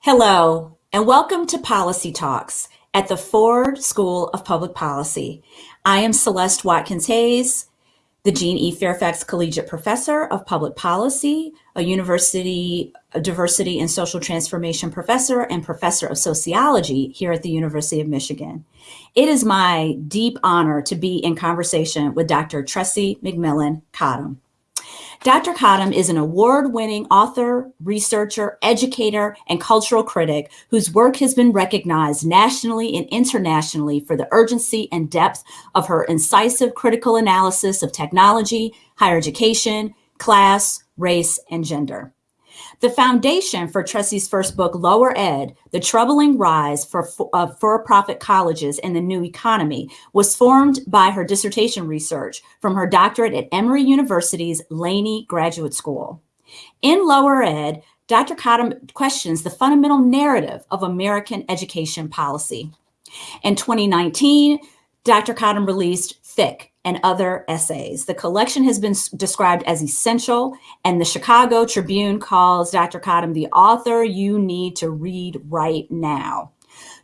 Hello, and welcome to Policy Talks at the Ford School of Public Policy. I am Celeste Watkins Hayes, the Jean E. Fairfax Collegiate Professor of Public Policy, a University a Diversity and Social Transformation Professor and Professor of Sociology here at the University of Michigan. It is my deep honor to be in conversation with Dr. Tressie McMillan Cottom. Dr. Cottom is an award winning author, researcher, educator, and cultural critic whose work has been recognized nationally and internationally for the urgency and depth of her incisive critical analysis of technology, higher education, class, race, and gender. The foundation for Tressie's first book, Lower Ed The Troubling Rise for, of For Profit Colleges in the New Economy, was formed by her dissertation research from her doctorate at Emory University's Laney Graduate School. In Lower Ed, Dr. Cottom questions the fundamental narrative of American education policy. In 2019, Dr. Cottom released Thick, and other essays. The collection has been described as essential, and the Chicago Tribune calls Dr. Cottom the author you need to read right now.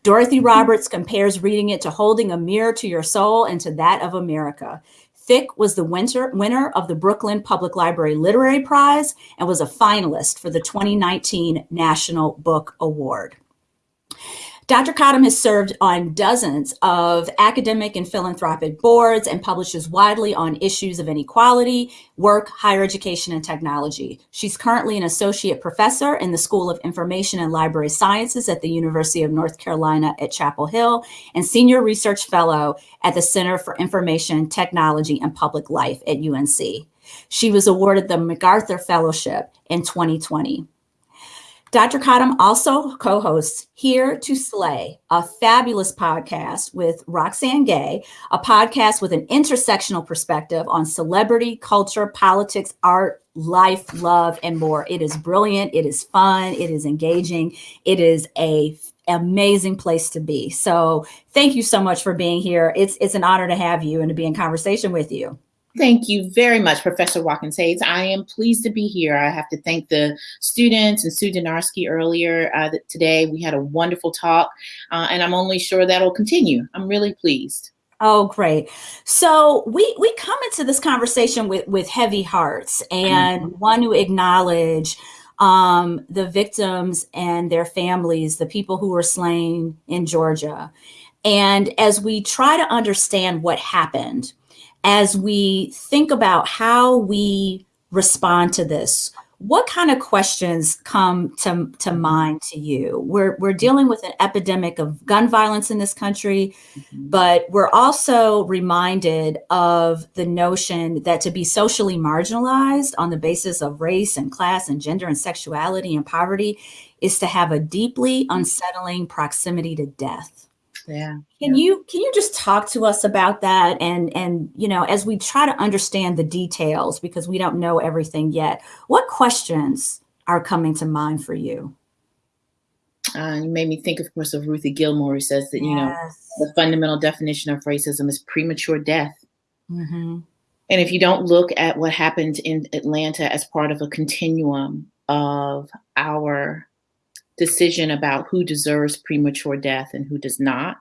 Dorothy mm-hmm. Roberts compares reading it to holding a mirror to your soul and to that of America. Thick was the winter, winner of the Brooklyn Public Library Literary Prize and was a finalist for the 2019 National Book Award. Dr. Cottom has served on dozens of academic and philanthropic boards and publishes widely on issues of inequality, work, higher education, and technology. She's currently an associate professor in the School of Information and Library Sciences at the University of North Carolina at Chapel Hill and senior research fellow at the Center for Information, Technology, and Public Life at UNC. She was awarded the MacArthur Fellowship in 2020. Dr. Cottom also co hosts Here to Slay, a fabulous podcast with Roxane Gay, a podcast with an intersectional perspective on celebrity, culture, politics, art, life, love, and more. It is brilliant. It is fun. It is engaging. It is a amazing place to be. So thank you so much for being here. It's it's an honor to have you and to be in conversation with you. Thank you very much, Professor Watkins Hayes. I am pleased to be here. I have to thank the students and Sue Dynarski earlier uh, today. We had a wonderful talk, uh, and I'm only sure that'll continue. I'm really pleased. Oh, great. So we we come into this conversation with with heavy hearts and mm-hmm. want to acknowledge um, the victims and their families, the people who were slain in Georgia. And as we try to understand what happened, as we think about how we respond to this, what kind of questions come to, to mind to you? We're, we're dealing with an epidemic of gun violence in this country, mm-hmm. but we're also reminded of the notion that to be socially marginalized on the basis of race and class and gender and sexuality and poverty is to have a deeply unsettling proximity to death. Yeah. Can yeah. you can you just talk to us about that and and you know as we try to understand the details because we don't know everything yet. What questions are coming to mind for you? Uh, you made me think, of course, of Ruthie Gilmore, who says that, you know, the fundamental definition of racism is premature death. Mm-hmm. And if you don't look at what happened in Atlanta as part of a continuum of our decision about who deserves premature death and who does not,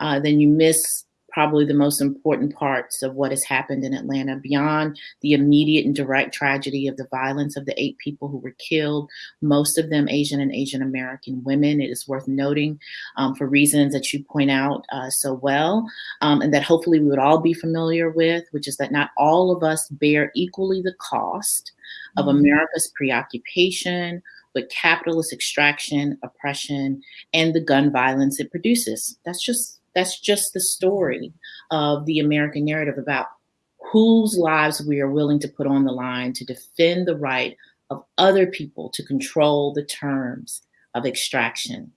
uh, then you miss probably the most important parts of what has happened in Atlanta beyond the immediate and direct tragedy of the violence of the eight people who were killed, most of them Asian and Asian American women. It is worth noting um, for reasons that you point out uh, so well, um, and that hopefully we would all be familiar with, which is that not all of us bear equally the cost of mm-hmm. America's preoccupation but capitalist extraction, oppression, and the gun violence it produces. That's just that's just the story of the American narrative about whose lives we are willing to put on the line to defend the right of other people to control the terms of extraction.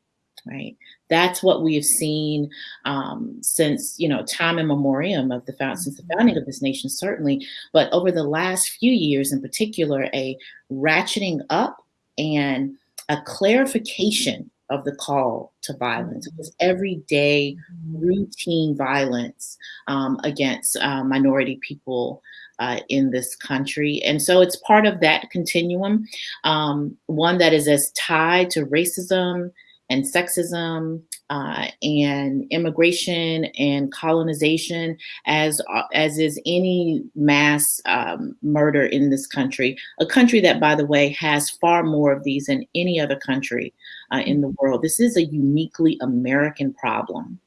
right? That's what we have seen um, since you know time immemorial of the found since the mm-hmm. founding of this nation, certainly. But over the last few years, in particular, a ratcheting up and a clarification of the call to violence. It was everyday routine violence um, against uh, minority people uh, in this country. And so it's part of that continuum, um, one that is as tied to racism and sexism uh, and immigration and colonization as uh, as is any mass um, murder in this country. A country that, by the way, has far more of these than any other country uh, in the world. This is a uniquely American problem,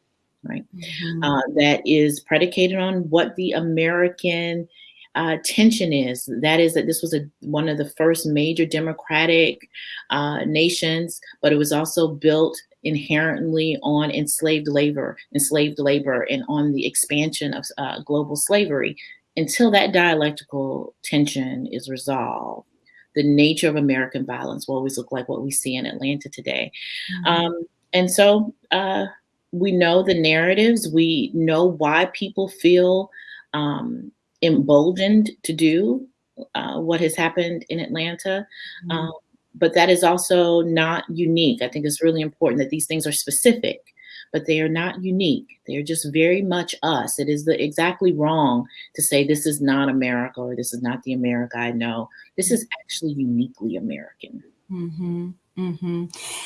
right? Mm-hmm. Uh, that is predicated on what the American uh, tension is. That is that this was a one of the first major democratic uh, nations, but it was also built inherently on enslaved labor, enslaved labor, and on the expansion of uh, global slavery. Until that dialectical tension is resolved, the nature of American violence will always look like what we see in Atlanta today. Mm-hmm. Um, and so uh, we know the narratives. We know why people feel um, emboldened to do uh, what has happened in Atlanta. Mm-hmm. Um, but that is also not unique. I think it's really important that these things are specific, but they are not unique. They're just very much us. It is the, exactly wrong to say this is not America or this is not the America I know. This is actually uniquely American. Mm-hmm. Mm-hmm.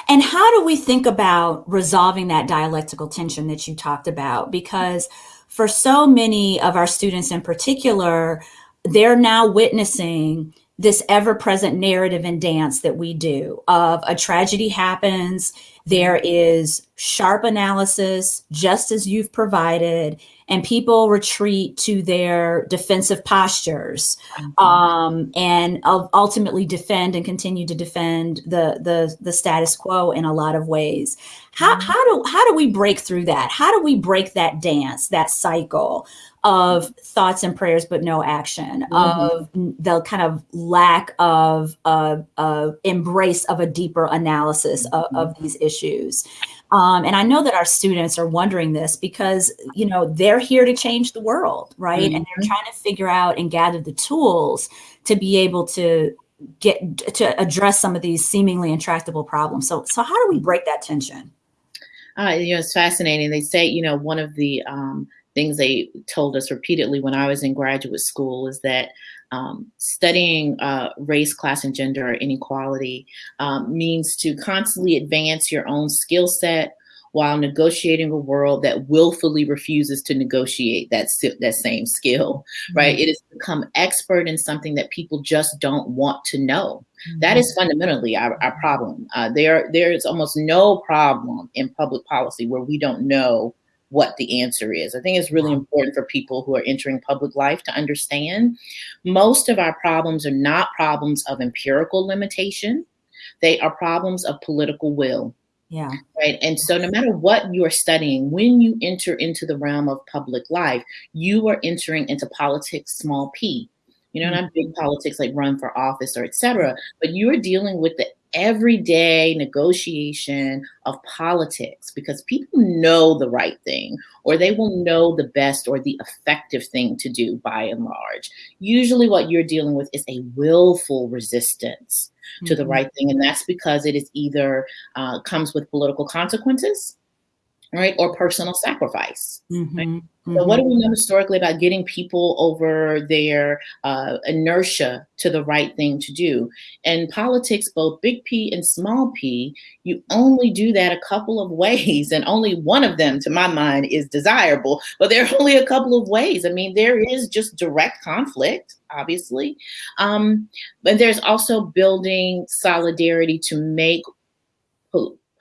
And how do we think about resolving that dialectical tension that you talked about? Because for so many of our students in particular, they're now witnessing this ever present narrative and dance that we do of a tragedy happens, there is sharp analysis, just as you've provided, and people retreat to their defensive postures mm-hmm. um, and ultimately defend and continue to defend the, the, the status quo in a lot of ways. How, mm-hmm. how do how do we break through that? How do we break that dance, that cycle of thoughts and prayers but no action, mm-hmm. of the kind of lack of uh, uh, embrace of a deeper analysis of, of mm-hmm. these issues? Um, and I know that our students are wondering this because, you know, they're here to change the world, right? Mm-hmm. And they're mm-hmm. trying to figure out and gather the tools to be able to get to address some of these seemingly intractable problems. So, so how do we break that tension? Uh, you know, it's fascinating. They say, you know, one of the um, things they told us repeatedly when I was in graduate school is that um, studying uh, race, class, and gender inequality um, means to constantly advance your own skill set while negotiating a world that willfully refuses to negotiate that that same skill mm-hmm. right it is become expert in something that people just don't want to know mm-hmm. that is fundamentally our, our problem uh, there there is almost no problem in public policy where we don't know what the answer is. I think it's really important for people who are entering public life to understand most of our problems are not problems of empirical limitation, they are problems of political will. Yeah. Right. And so, no matter what you're studying, when you enter into the realm of public life, you are entering into politics, small p. You know, mm-hmm. not big politics like run for office or etc. But you are dealing with the everyday negotiation of politics because people know the right thing or they will know the best or the effective thing to do by and large. Usually, what you're dealing with is a willful resistance to the mm-hmm. right thing, and that's because it is either uh, comes with political consequences right? Or personal sacrifice. Mm-hmm. Right? Mm-hmm. What do we know historically about getting people over their uh, inertia to the right thing to do? In politics, both big P and small p, you only do that a couple of ways, and only one of them, to my mind, is desirable. But there are only a couple of ways. I mean, there is just direct conflict, obviously, um, but there's also building solidarity to make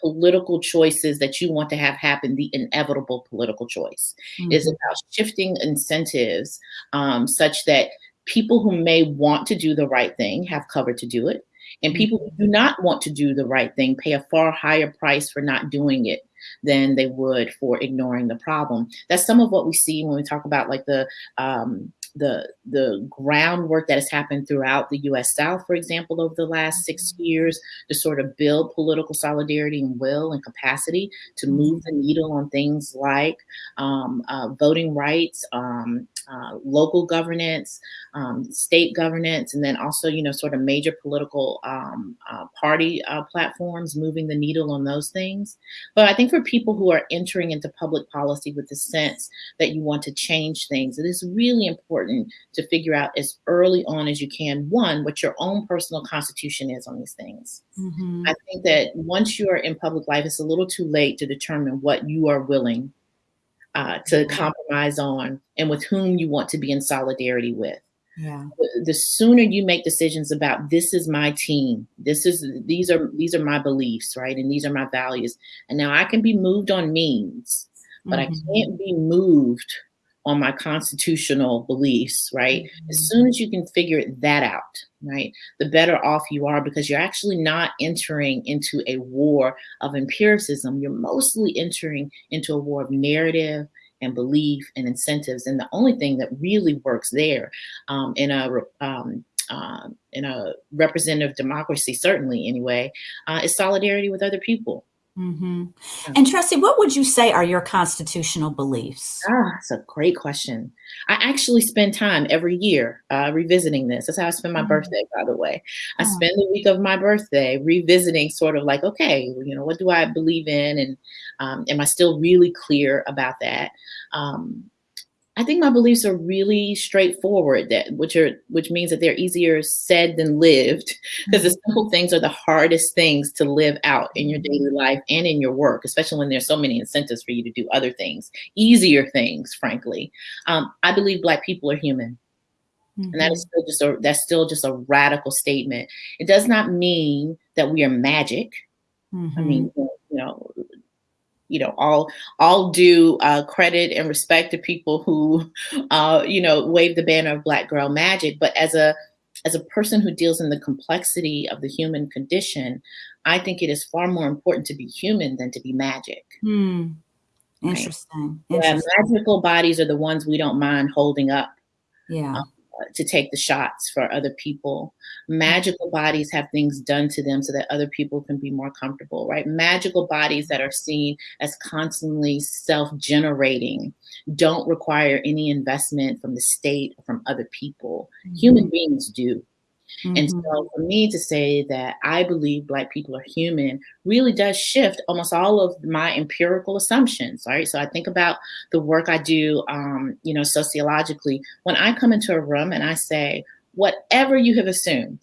political choices that you want to have happen, the inevitable political choice. Mm-hmm. is about shifting incentives um, such that people who may want to do the right thing have cover to do it. And people who do not want to do the right thing pay a far higher price for not doing it than they would for ignoring the problem. That's some of what we see when we talk about like the um, the the groundwork that has happened throughout the U.S. South, for example, over the last six mm-hmm. years to sort of build political solidarity and will and capacity to mm-hmm. move the needle on things like um, uh, voting rights, um, uh, local governance, um, state governance, and then also, you know, sort of major political um, uh, party uh, platforms, moving the needle on those things. But I think for people who are entering into public policy with the sense that you want to change things, it is really important to figure out as early on as you can, one, what your own personal constitution is on these things. Mm-hmm. I think that once you are in public life, it's a little too late to determine what you are willing uh, to mm-hmm. compromise on and with whom you want to be in solidarity with. Yeah. The sooner you make decisions about this is my team, this is these are these are my beliefs, right? And these are my values. And now I can be moved on means, but mm-hmm. I can't be moved on my constitutional beliefs, right? Mm-hmm. As soon as you can figure that out, right, the better off you are because you're actually not entering into a war of empiricism. You're mostly entering into a war of narrative and belief and incentives. And the only thing that really works there um, in a um, uh, in a representative democracy, certainly anyway, uh, is solidarity with other people. Mm-hmm. And Tressie, what would you say are your constitutional beliefs? Ah, that's a great question. I actually spend time every year uh, revisiting this. That's how I spend my mm-hmm. birthday, by the way. I oh. spend the week of my birthday revisiting, sort of like, okay, you know, what do I believe in, and um, am I still really clear about that? Um, I think my beliefs are really straightforward, that which are which means that they're easier said than lived, because the simple mm-hmm. things are the hardest things to live out in your daily life and in your work, especially when there's so many incentives for you to do other things, easier things, frankly. Um, I believe Black people are human. Mm-hmm. And that is mm-hmm. still just a that's still just a radical statement. It does not mean that we are magic. Mm-hmm. I mean, you know, you know all all due uh, credit and respect to people who uh, you know wave the banner of black girl magic but as a as a person who deals in the complexity of the human condition i think it is far more important to be human than to be magic hmm. Interesting. Right? Interesting. Yeah, magical bodies are the ones we don't mind holding up yeah um, to take the shots for other people. Magical bodies have things done to them so that other people can be more comfortable, right? Magical bodies that are seen as constantly self generating don't require any investment from the state or from other people. Mm-hmm. Human beings do. Mm-hmm. And so for me to say that I believe Black people are human really does shift almost all of my empirical assumptions, right? So I think about the work I do, um, you know, sociologically. When I come into a room and I say, whatever you have assumed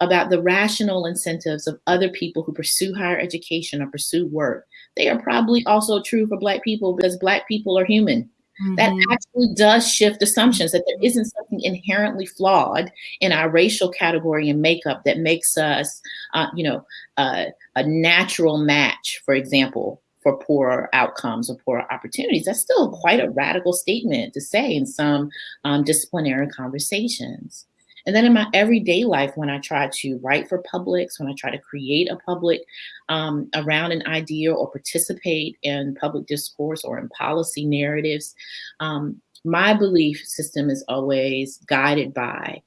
about the rational incentives of other people who pursue higher education or pursue work, they are probably also true for Black people because Black people are human. Mm-hmm. That actually does shift assumptions that there isn't something inherently flawed in our racial category and makeup that makes us, uh, you know, uh, a natural match, for example, for poor outcomes or poor opportunities. That's still quite a radical statement to say in some um, disciplinary conversations. And then in my everyday life, when I try to write for publics, when I try to create a public um, around an idea or participate in public discourse or in policy narratives, um, my belief system is always guided by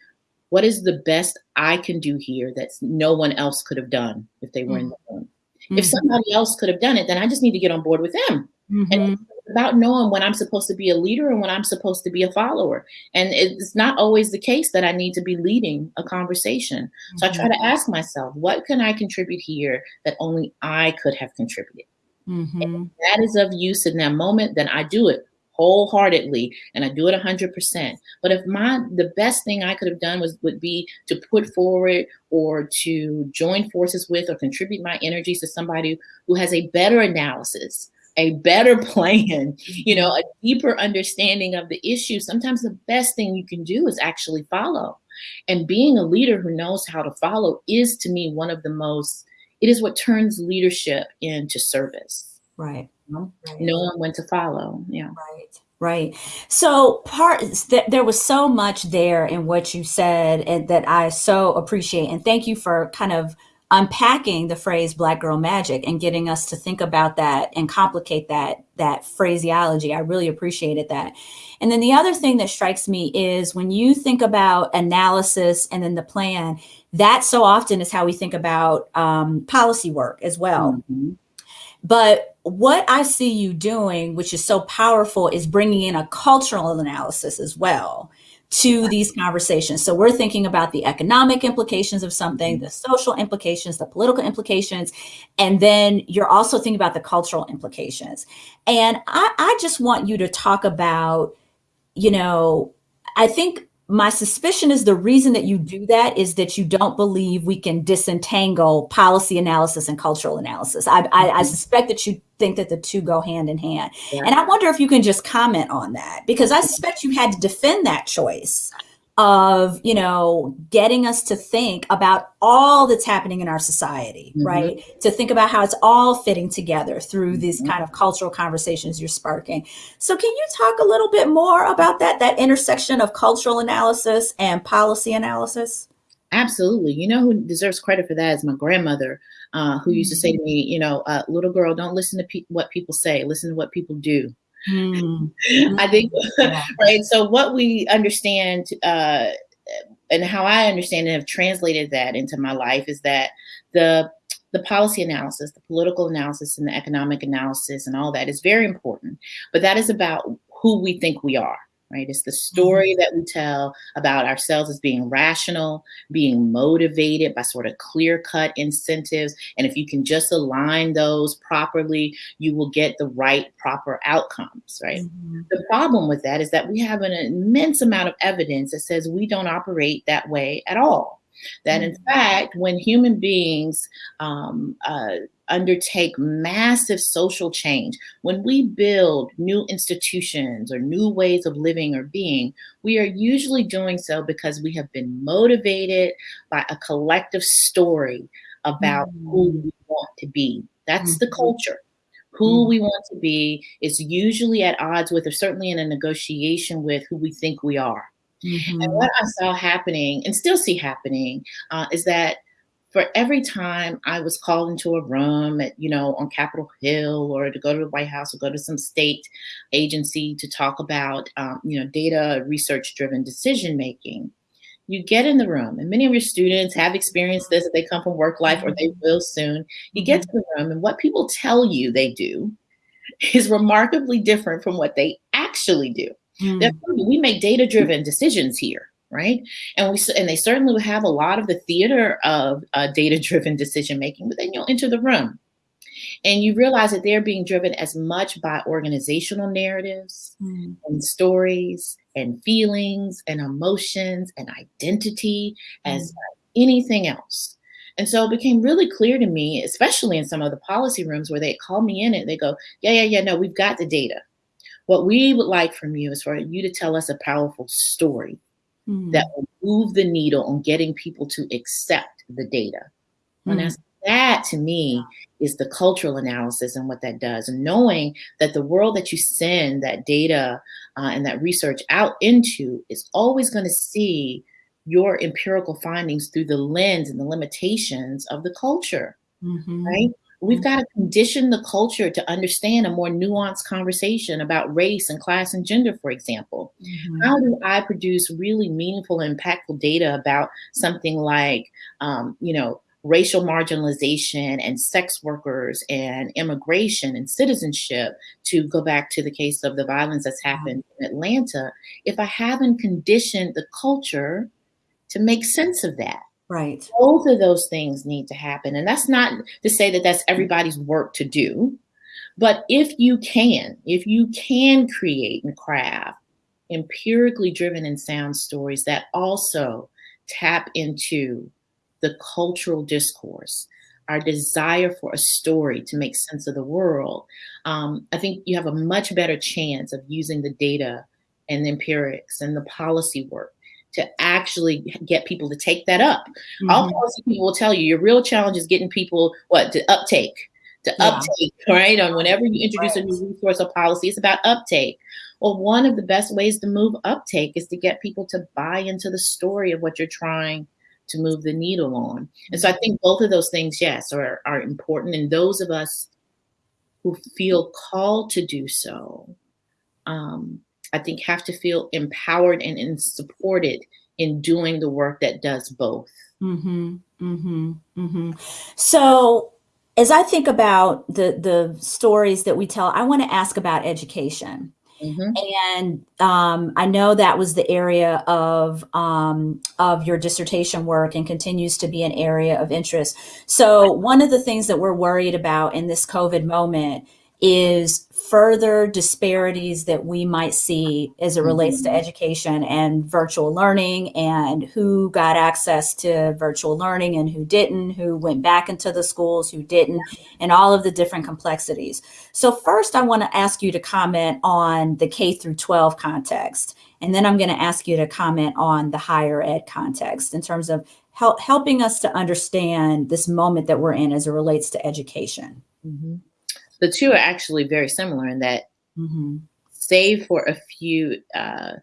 what is the best I can do here that no one else could have done if they were mm-hmm. in the room. Mm-hmm. If somebody else could have done it, then I just need to get on board with them. Mm-hmm. And about knowing when I'm supposed to be a leader and when I'm supposed to be a follower. And it's not always the case that I need to be leading a conversation. Mm-hmm. So I try to mm-hmm. ask myself, what can I contribute here that only I could have contributed? Mm-hmm. that is of use in that moment, then I do it wholeheartedly and I do it 100%. But if my the best thing I could have done was would be to put forward or to join forces with or contribute my energies to somebody who has a better analysis a better plan, you know, a deeper understanding of the issue, sometimes the best thing you can do is actually follow. And being a leader who knows how to follow is to me one of the most, it is what turns leadership into service. Right. You know? right. Knowing when to follow. Yeah. Right. Right. So part th- there was so much there in what you said and that I so appreciate and thank you for kind of unpacking the phrase black girl magic and getting us to think about that and complicate that that phraseology. I really appreciated that. And then the other thing that strikes me is when you think about analysis and then the plan, that so often is how we think about um, policy work as well. Mm-hmm. But what I see you doing, which is so powerful, is bringing in a cultural analysis as well to these conversations. So we're thinking about the economic implications of something, mm-hmm. the social implications, the political implications, and then you're also thinking about the cultural implications. And I, I just want you to talk about, you know, I think my suspicion is the reason that you do that is that you don't believe we can disentangle policy analysis and cultural analysis. I, I, I mm-hmm. suspect that you think that the two go hand in hand. Yeah. And I wonder if you can just comment on that because I suspect you had to defend that choice of you know getting us to think about all that's happening in our society mm-hmm. right to think about how it's all fitting together through these mm-hmm. kind of cultural conversations you're sparking so can you talk a little bit more about that that intersection of cultural analysis and policy analysis absolutely you know who deserves credit for that is my grandmother uh, who used to say mm-hmm. to me you know uh, little girl don't listen to pe- what people say listen to what people do Mm-hmm. I think, right? So, what we understand uh, and how I understand and have translated that into my life is that the the policy analysis, the political analysis, and the economic analysis, and all that is very important. But that is about who we think we are right? It's the story mm-hmm. that we tell about ourselves as being rational, being motivated by sort of clear cut incentives. And if you can just align those properly, you will get the right, proper outcomes, right? Mm-hmm. The problem with that is that we have an immense amount of evidence that says we don't operate that way at all. That in mm-hmm. fact, when human beings um, uh, undertake massive social change, when we build new institutions or new ways of living or being, we are usually doing so because we have been motivated by a collective story about mm-hmm. who we want to be. That's mm-hmm. the culture. Who mm-hmm. we want to be is usually at odds with, or certainly in a negotiation with, who we think we are. Mm-hmm. And what I saw happening and still see happening uh, is that for every time I was called into a room at, you know, on Capitol Hill or to go to the White House or go to some state agency to talk about, um, you know, data research driven decision making, you get in the room and many of your students have experienced this they come from work life or they mm-hmm. will soon you get mm-hmm. to the room and what people tell you they do is remarkably different from what they actually do Mm. We make data driven decisions here, right? And we and they certainly have a lot of the theater of uh, data driven decision making, but then you'll enter the room and you realize that they're being driven as much by organizational narratives mm. and stories and feelings and emotions and identity mm. as anything else. And so it became really clear to me, especially in some of the policy rooms where they call me in and they go, Yeah, yeah, yeah, no, we've got the data. What we would like from you is for you to tell us a powerful story mm-hmm. that will move the needle on getting people to accept the data. And that's, that to me is the cultural analysis and what that does. And knowing that the world that you send that data uh, and that research out into is always going to see your empirical findings through the lens and the limitations of the culture. Mm-hmm. Right? We've got to condition the culture to understand a more nuanced conversation about race and class and gender, for example. Mm-hmm. How do I produce really meaningful, impactful data about something like, um, you know, racial marginalization and sex workers and immigration and citizenship, to go back to the case of the violence that's mm-hmm. happened in Atlanta, if I haven't conditioned the culture to make sense of that? Right. Both of those things need to happen. And that's not to say that that's everybody's work to do. But if you can, if you can create and craft empirically driven and sound stories that also tap into the cultural discourse, our desire for a story to make sense of the world, um, I think you have a much better chance of using the data and the empirics and the policy work to actually get people to take that up. Mm-hmm. All policy people will tell you your real challenge is getting people what to uptake, to yeah. uptake, right? On whenever you introduce right. a new resource or policy, it's about uptake. Well, one of the best ways to move uptake is to get people to buy into the story of what you're trying to move the needle on. And so I think both of those things, yes, are, are important. And those of us who feel called to do so, um, I think have to feel empowered and, and supported in doing the work that does both. Mm-hmm, mm-hmm, mm-hmm. So as I think about the the stories that we tell, I want to ask about education. Mm-hmm. And um, I know that was the area of um, of your dissertation work and continues to be an area of interest. So one of the things that we're worried about in this COVID moment is further disparities that we might see as it relates to mm-hmm. education and virtual learning and who got access to virtual learning and who didn't, who went back into the schools, who didn't, and all of the different complexities. So first I want to ask you to comment on the K through 12 context. And then I'm going to ask you to comment on the higher ed context in terms of help, helping us to understand this moment that we're in as it relates to education. Mm-hmm the two are actually very similar in that, mm-hmm. save for a few uh,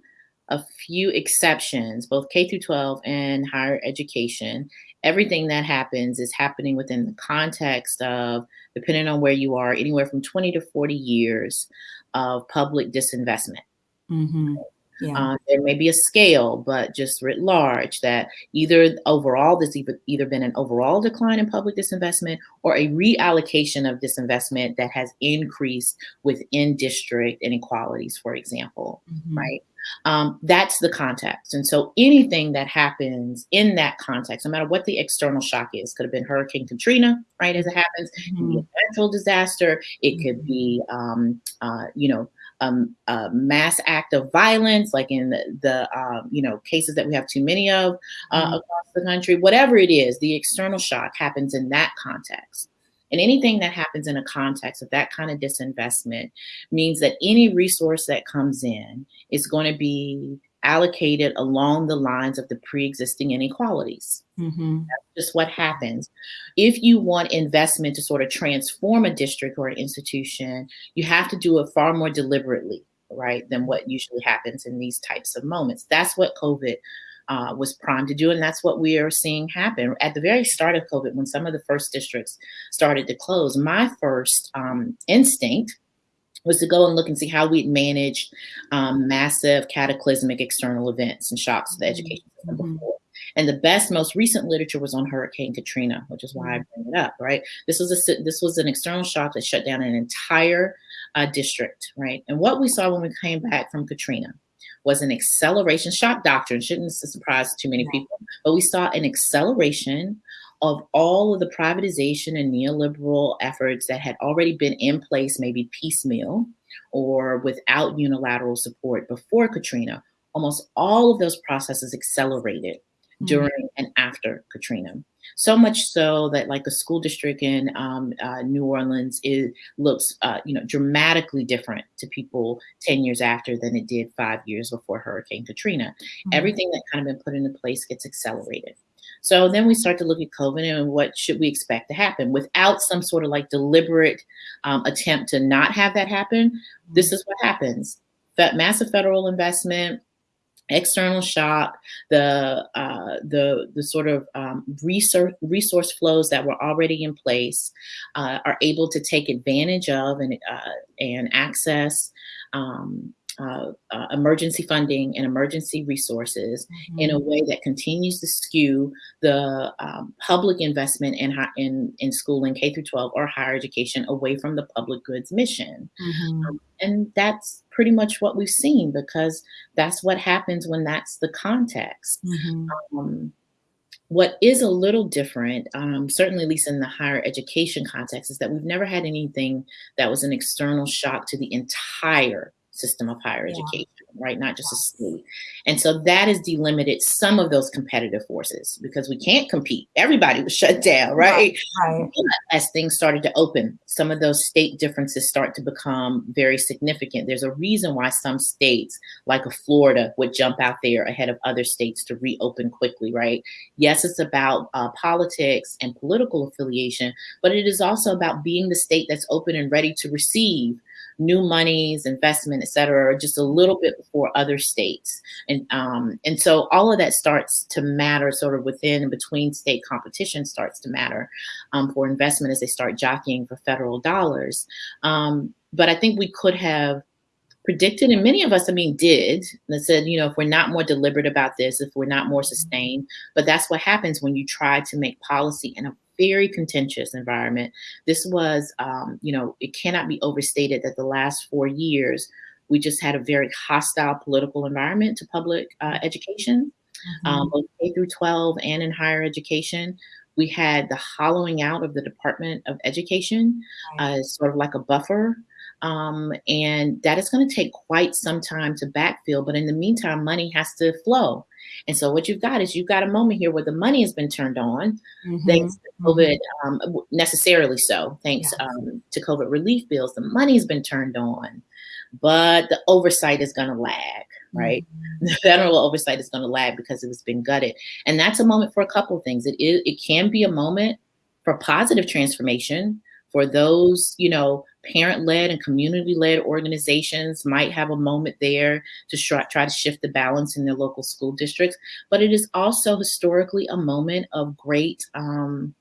a few exceptions, both K through 12 and higher education, everything that happens is happening within the context of, depending on where you are, anywhere from 20 to 40 years of public disinvestment. Mm-hmm. Yeah. Um, there may be a scale, but just writ large, that either overall there's either, either been an overall decline in public disinvestment or a reallocation of disinvestment that has increased within district inequalities, for example, mm-hmm. right? Um, that's the context. And so anything that happens in that context, no matter what the external shock is, could have been Hurricane Katrina, right, as it happens, mm-hmm. a natural disaster, it could be, um, uh, you know, um, a mass act of violence, like in the, the um, you know cases that we have too many of uh, mm-hmm. across the country, whatever it is, the external shock happens in that context. And anything that happens in a context of that kind of disinvestment means that any resource that comes in is going to be allocated along the lines of the pre-existing inequalities. Mm-hmm. That's just what happens. If you want investment to sort of transform a district or an institution, you have to do it far more deliberately, right, than what usually happens in these types of moments. That's what COVID uh, was primed to do, and that's what we are seeing happen. At the very start of COVID, when some of the first districts started to close, my first um, instinct was to go and look and see how we'd managed um, massive cataclysmic external events and shocks to the education system mm-hmm. before. And the best, most recent literature was on Hurricane Katrina, which is why I mm-hmm. bring it up. Right, this was a this was an external shock that shut down an entire uh, district. Right, and what we saw when we came back from Katrina was an acceleration shock doctrine. Shouldn't surprise too many people, but we saw an acceleration of all of the privatization and neoliberal efforts that had already been in place, maybe piecemeal or without unilateral support before Katrina, almost all of those processes accelerated mm-hmm. during and after Katrina. So much so that, like a school district in um, uh, New Orleans, it looks, uh, you know, dramatically different to people ten years after than it did five years before Hurricane Katrina. Mm-hmm. Everything that kind of been put into place gets accelerated. So then we start to look at COVID and what should we expect to happen without some sort of like deliberate um, attempt to not have that happen. This is what happens: that massive federal investment, external shock, the uh, the the sort of um, resource resource flows that were already in place uh, are able to take advantage of and uh, and access um, uh, uh, emergency funding and emergency resources mm-hmm. in a mm-hmm. way that continues to skew the um, public investment in, in in schooling K through 12 or higher education away from the public goods mission. Mm-hmm. Um, and that's pretty much what we've seen because that's what happens when that's the context. Mm-hmm. Um, what is a little different, um, certainly at least in the higher education context, is that we've never had anything that was an external shock to the entire system of higher yeah. education, right? Not just a state. And so that has delimited some of those competitive forces because we can't compete. Everybody was shut down, right? right. As things started to open, some of those state differences start to become very significant. There's a reason why some states, like a Florida, would jump out there ahead of other states to reopen quickly, right? Yes, it's about uh, politics and political affiliation, but it is also about being the state that's open and ready to receive new monies, investment, et cetera, just a little bit before other states. And, um, and so all of that starts to matter sort of within and between state competition starts to matter um, for investment as they start jockeying for federal dollars. Um, but I think we could have predicted, and many of us, I mean, did, that said, you know, if we're not more deliberate about this, if we're not more sustained, but that's what happens when you try to make policy in a very contentious environment. This was, um, you know, it cannot be overstated that the last four years, we just had a very hostile political environment to public uh, education, mm-hmm. um, both K through 12 and in higher education. We had the hollowing out of the Department of Education, uh, sort of like a buffer um, and that is going to take quite some time to backfill. But in the meantime, money has to flow. And so what you've got is you've got a moment here where the money has been turned on, mm-hmm. thanks to. COVID, um, necessarily so, thanks yes. um, to COVID relief bills. The money's been turned on, but the oversight is going to lag, right? Mm-hmm. The federal oversight is going to lag because it's been gutted. And that's a moment for a couple of things. It, is, it can be a moment for positive transformation for those, you know, parent led and community led organizations might have a moment there to try, to shift the balance in their local school districts. But it is also historically a moment of great um,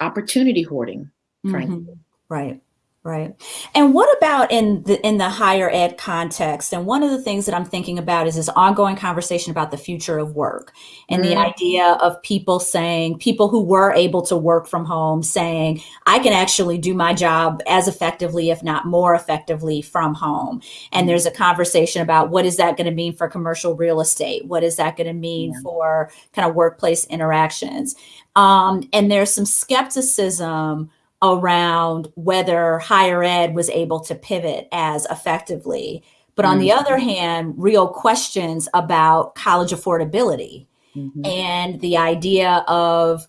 opportunity hoarding, frankly. Mm-hmm. Right. Right. And what about in the in the higher ed context? And one of the things that I'm thinking about is this ongoing conversation about the future of work and mm-hmm. the idea of people saying, people who were able to work from home saying, I can actually do my job as effectively, if not more effectively, from home. And mm-hmm. there's a conversation about what is that going to mean for commercial real estate? What is that going to mean yeah. for kind of workplace interactions? Um, and there's some skepticism around whether higher ed was able to pivot as effectively. But on mm-hmm. the other hand, real questions about college affordability mm-hmm. and the idea of,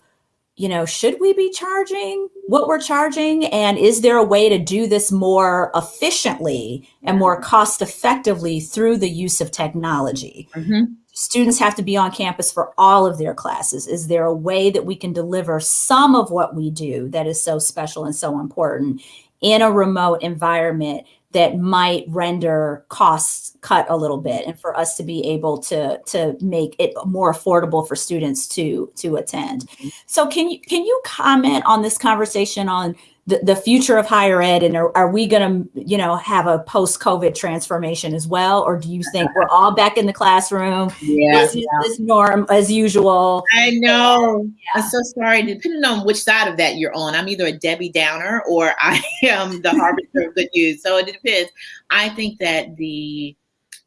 you know, should we be charging what we're charging? And is there a way to do this more efficiently and more cost effectively through the use of technology? Mm-hmm students have to be on campus for all of their classes? Is there a way that we can deliver some of what we do that is so special and so important in a remote environment that might render costs cut a little bit and for us to be able to to make it more affordable for students to to attend. Mm-hmm. So can you can you comment on this conversation on the, the future of higher ed and are, are we going to you know have a post covid transformation as well? Or do you think we're all back in the classroom? Yeah, this is yeah. norm as usual. I know. Yeah. i'm so sorry. Depending on which side of that you're on i'm either a debbie downer or i am the harbinger of good news. So it depends. I think that the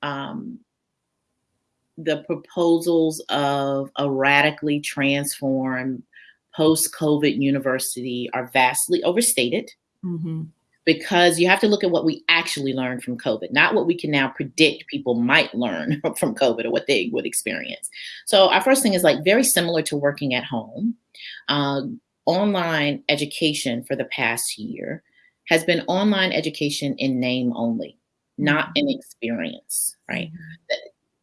um the proposals of a radically transformed post COVID university are vastly overstated mm-hmm. because you have to look at what we actually learned from COVID, not what we can now predict people might learn from COVID or what they would experience. So, our first thing is like very similar to working at home. Uh, online education for the past year has been online education in name only, not in mm-hmm. experience, right? Mm-hmm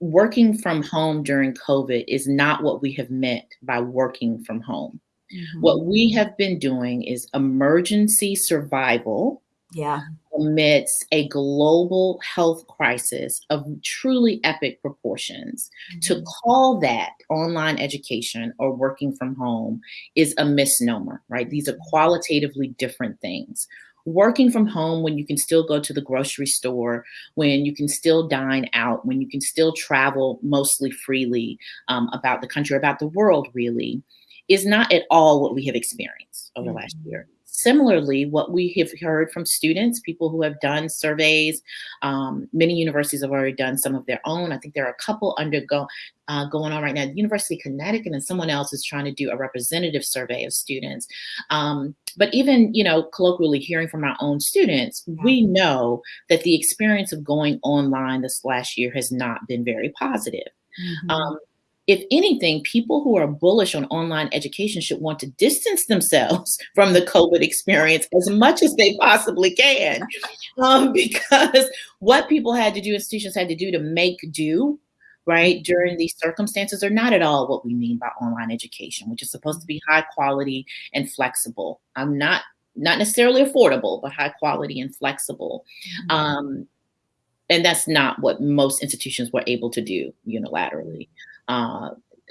working from home during COVID is not what we have meant by working from home. Mm-hmm. What we have been doing is emergency survival. Yeah. Amidst a global health crisis of truly epic proportions. Mm-hmm. To call that online education or working from home is a misnomer, right? These are qualitatively different things working from home when you can still go to the grocery store, when you can still dine out, when you can still travel mostly freely um, about the country, about the world, really, is not at all what we have experienced over mm-hmm. last year. Similarly, what we have heard from students, people who have done surveys, um, many universities have already done some of their own. I think there are a couple undergo uh, going on right now. The University of Connecticut and someone else is trying to do a representative survey of students. Um, but even, you know, colloquially hearing from our own students, we know that the experience of going online this last year has not been very positive. Mm-hmm. Um, if anything, people who are bullish on online education should want to distance themselves from the COVID experience as much as they possibly can. Um, because what people had to do, institutions had to do to make do, right, during these circumstances are not at all what we mean by online education, which is supposed to be high quality and flexible. I'm not not necessarily affordable, but high quality and flexible. Mm-hmm. Um, and that's not what most institutions were able to do unilaterally. Uh,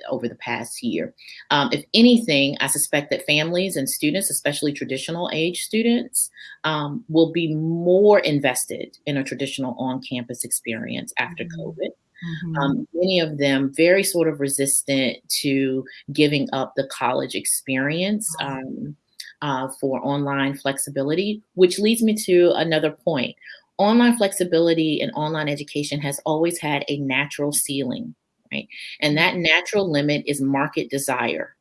over the past year. Um, if anything, I suspect that families and students, especially traditional age students, um, will be more invested in a traditional on campus experience after mm-hmm. COVID. Mm-hmm. Um, many of them very sort of resistant to giving up the college experience um, uh, for online flexibility, which leads me to another point. Online flexibility and online education has always had a natural ceiling, right? And that natural limit is market desire,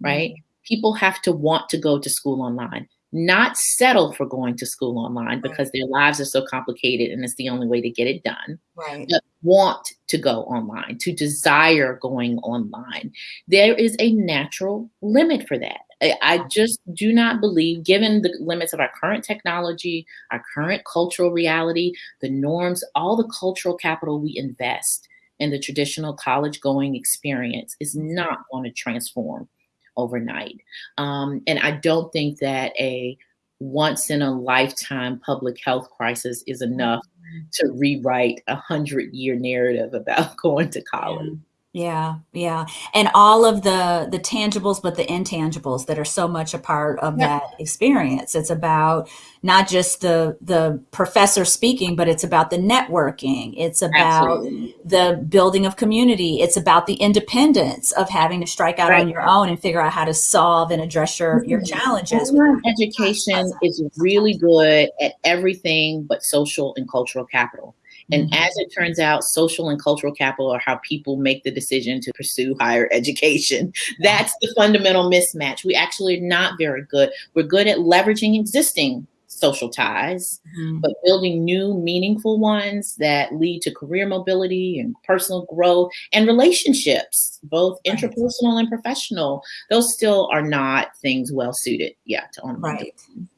right? Mm-hmm. People have to want to go to school online not settle for going to school online because their lives are so complicated and it's the only way to get it done. Right. But want to go online, to desire going online. There is a natural limit for that. I just do not believe, given the limits of our current technology, our current cultural reality, the norms, all the cultural capital we invest in the traditional college going experience is not going to transform overnight. Um, and I don't think that a once in a lifetime public health crisis is enough mm-hmm. to rewrite a hundred year narrative about going to college. Yeah, yeah. And all of the the tangibles but the intangibles that are so much a part of that experience. It's about not just the the professor speaking, but it's about the networking. It's about Absolutely. the building of community. It's about the independence of having to strike out right. on your own and figure out how to solve and address your your mm-hmm. challenges. Education is really good at everything but social and cultural capital. And as it turns out, social and cultural capital are how people make the decision to pursue higher education. That's the fundamental mismatch. We actually are not very good. We're good at leveraging existing social ties, mm-hmm. but building new, meaningful ones that lead to career mobility and personal growth and relationships, both right. interpersonal and professional. Those still are not things well suited, yeah, to online. Right,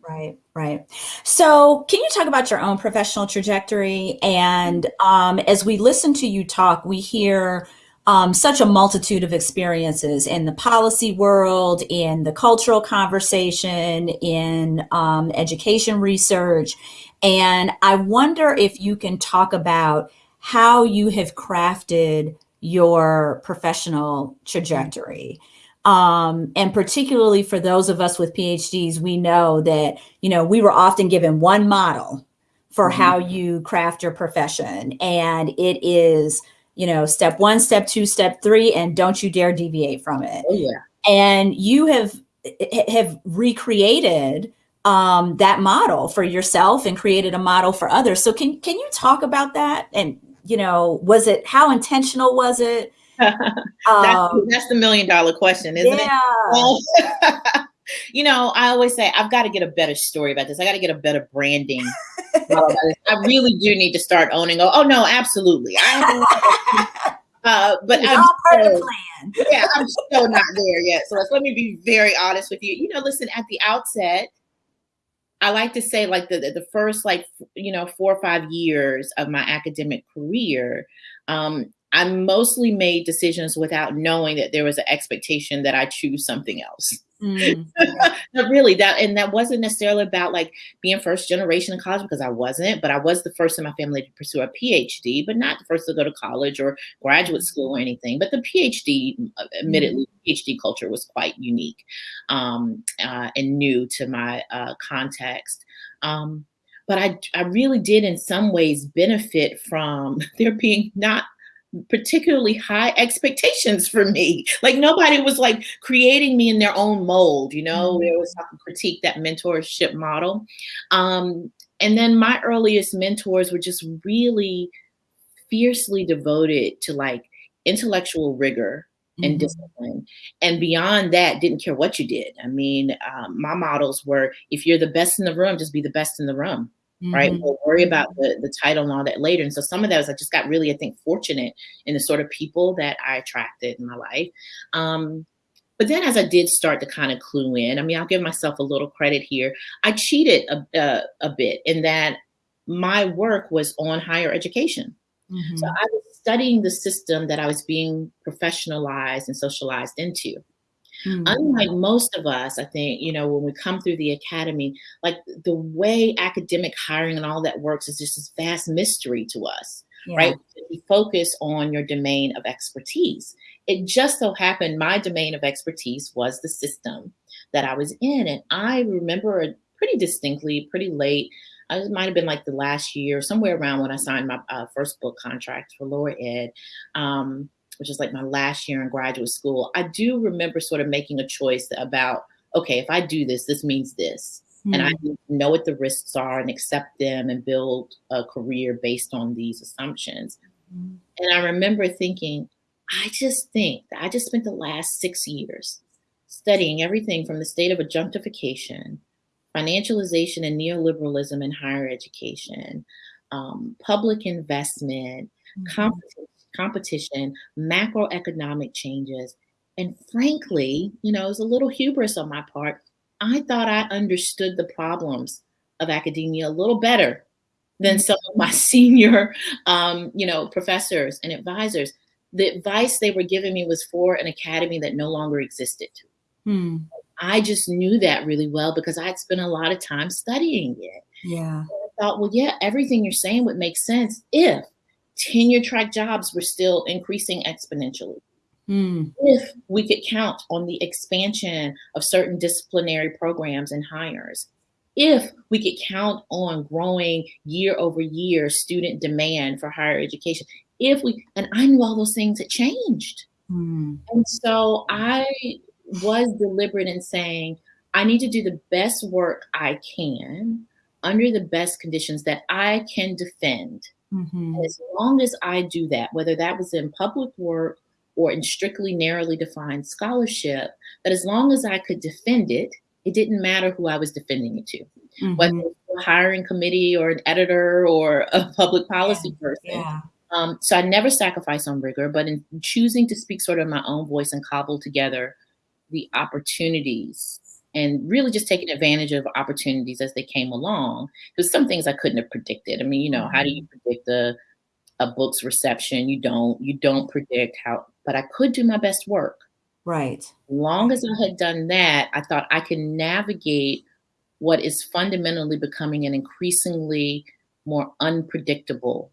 right, right. So, can you talk about your own professional trajectory? And um, as we listen to you talk, we hear um, such a multitude of experiences in the policy world, in the cultural conversation, in um, education research. And I wonder if you can talk about how you have crafted your professional trajectory. Um, and particularly for those of us with PhDs, we know that, you know, we were often given one model for mm-hmm. how you craft your profession. And it is you know, step one, step two, step three, and don't you dare deviate from it. Oh, yeah. And you have have recreated um, that model for yourself and created a model for others. So can can you talk about that? And you know, was it how intentional was it? that's, um, that's the million dollar question, isn't yeah. it? you know, I always say I've got to get a better story about this. I got to get a better branding. I really do need to start owning. Oh, oh no, absolutely. I uh, but I'm all part of the plan. yeah, I'm still not there yet. So let me be very honest with you. You know, listen, at the outset, I like to say like the the first like you know four or five years of my academic career, um, I mostly made decisions without knowing that there was an expectation that I choose something else. Mm. no, really, that and that wasn't necessarily about like being first generation in college because I wasn't, but I was the first in my family to pursue a PhD, but not the first to go to college or graduate school or anything. But the PhD, uh, admittedly, mm. PhD culture was quite unique um, uh, and new to my uh, context. Um, but I, I really did in some ways benefit from there being not particularly high expectations for me. Like nobody was like creating me in their own mold, you know, mm-hmm. there was some critique that mentorship model. Um, and then my earliest mentors were just really fiercely devoted to like intellectual rigor and mm-hmm. discipline. And beyond that, didn't care what you did. I mean, um, my models were if you're the best in the room, just be the best in the room mm-hmm. right? We'll worry about the, the title and all that later. And so some of that was I just got really, I think, fortunate in the sort of people that I attracted in my life. Um, but then as I did start to kind of clue in, I mean, I'll give myself a little credit here. I cheated a, uh, a bit in that my work was on higher education. Mm-hmm. So I was studying the system that I was being professionalized and socialized into. Mm-hmm. Unlike most of us, I think, you know, when we come through the academy, like the way academic hiring and all that works is just this vast mystery to us, yeah. right? You focus on your domain of expertise. It just so happened my domain of expertise was the system that I was in. And I remember pretty distinctly, pretty late. It might have been like the last year, somewhere around when I signed my uh, first book contract for lower ed. Um, which is like my last year in graduate school, I do remember sort of making a choice about, okay, if I do this, this means this. Mm-hmm. And I hmm. know what the risks are and accept them and build a career based on these assumptions. Mm-hmm. And I remember thinking, I just think that I just spent the last six years studying everything from the state of adjunctification, financialization and neoliberalism in higher education, um, public investment, mm-hmm competition, macroeconomic changes. And frankly, you know, it was a little hubris on my part. I thought I understood the problems of academia a little better than mm-hmm. some of my senior, um, you know, professors and advisors. The advice they were giving me was for an academy that no longer existed. Hmm. I just knew that really well because I had spent a lot of time studying it. Yeah. I thought, well, yeah, everything you're saying would make sense if tenure track jobs were still increasing exponentially. Mm. If we could count on the expansion of certain disciplinary programs and hires, if we could count on growing year over year student demand for higher education, if we, and I knew all those things had changed. Mm. And so I was deliberate in saying, I need to do the best work I can under the best conditions that I can defend Mm-hmm. As long as I do that, whether that was in public work or in strictly narrowly defined scholarship, that as long as I could defend it, it didn't matter who I was defending it to, mm-hmm. whether it was a hiring committee or an editor or a public policy yeah. person. Yeah. Um, so I never sacrifice on rigor, but in choosing to speak sort of my own voice and cobble together the opportunities and really just taking advantage of opportunities as they came along. Because some things I couldn't have predicted. I mean, you know, how do you mm-hmm. predict a a book's reception? You don't. You don't predict how. But I could do my best work. Right. Long as I had done that, I thought I could navigate what is fundamentally becoming an increasingly more unpredictable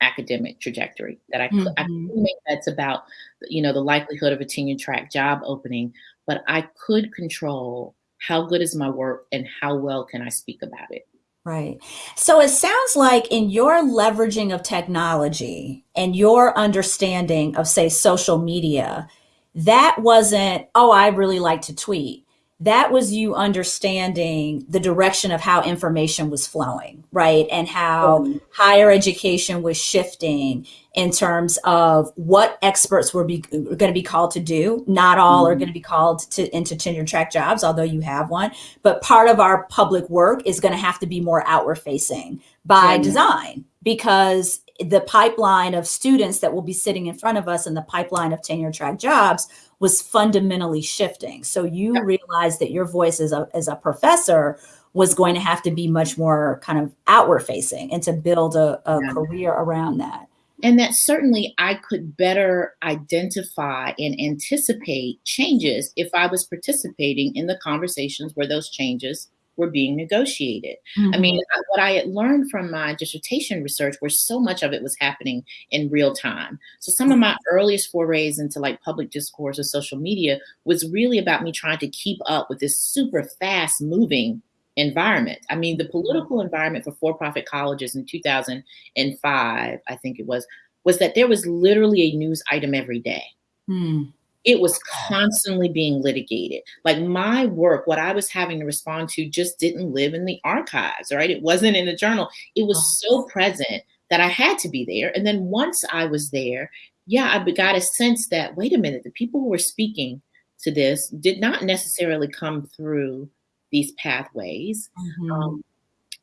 academic trajectory that I, mm-hmm. I could make bets about, you know, the likelihood of a tenure track job opening, but I could control how good is my work and how well can I speak about it. Right. So it sounds like in your leveraging of technology and your understanding of, say, social media, that wasn't, oh, I really like to tweet that was you understanding the direction of how information was flowing, right? And how mm-hmm. higher education was shifting in terms of what experts were, be, going to be called to do. Not all mm-hmm. are going to be called to into tenure track jobs, although you have one. But part of our public work is going to have to be more outward facing by mm-hmm. design because the pipeline of students that will be sitting in front of us and the pipeline of tenure track jobs was fundamentally shifting. So you yeah. realized that your voice as a, as a professor was going to have to be much more kind of outward facing and to build a, a yeah. career around that. And that certainly I could better identify and anticipate changes if I was participating in the conversations where those changes were being negotiated. Mm-hmm. I mean, mm-hmm. what I had learned from my dissertation research, where so much of it was happening in real time. So some of my earliest forays into like public discourse or social media was really about me trying to keep up with this super fast moving environment. I mean, the political environment for for-profit colleges in 2005, I think it was, was that there was literally a news item every day. Hmm it was constantly being litigated. Like my work, what I was having to respond to just didn't live in the archives, right? It wasn't in the journal. It was so present that I had to be there. And then once I was there, yeah, I got a sense that, wait a minute, the people who were speaking to this did not necessarily come through these pathways. Mm-hmm. Um,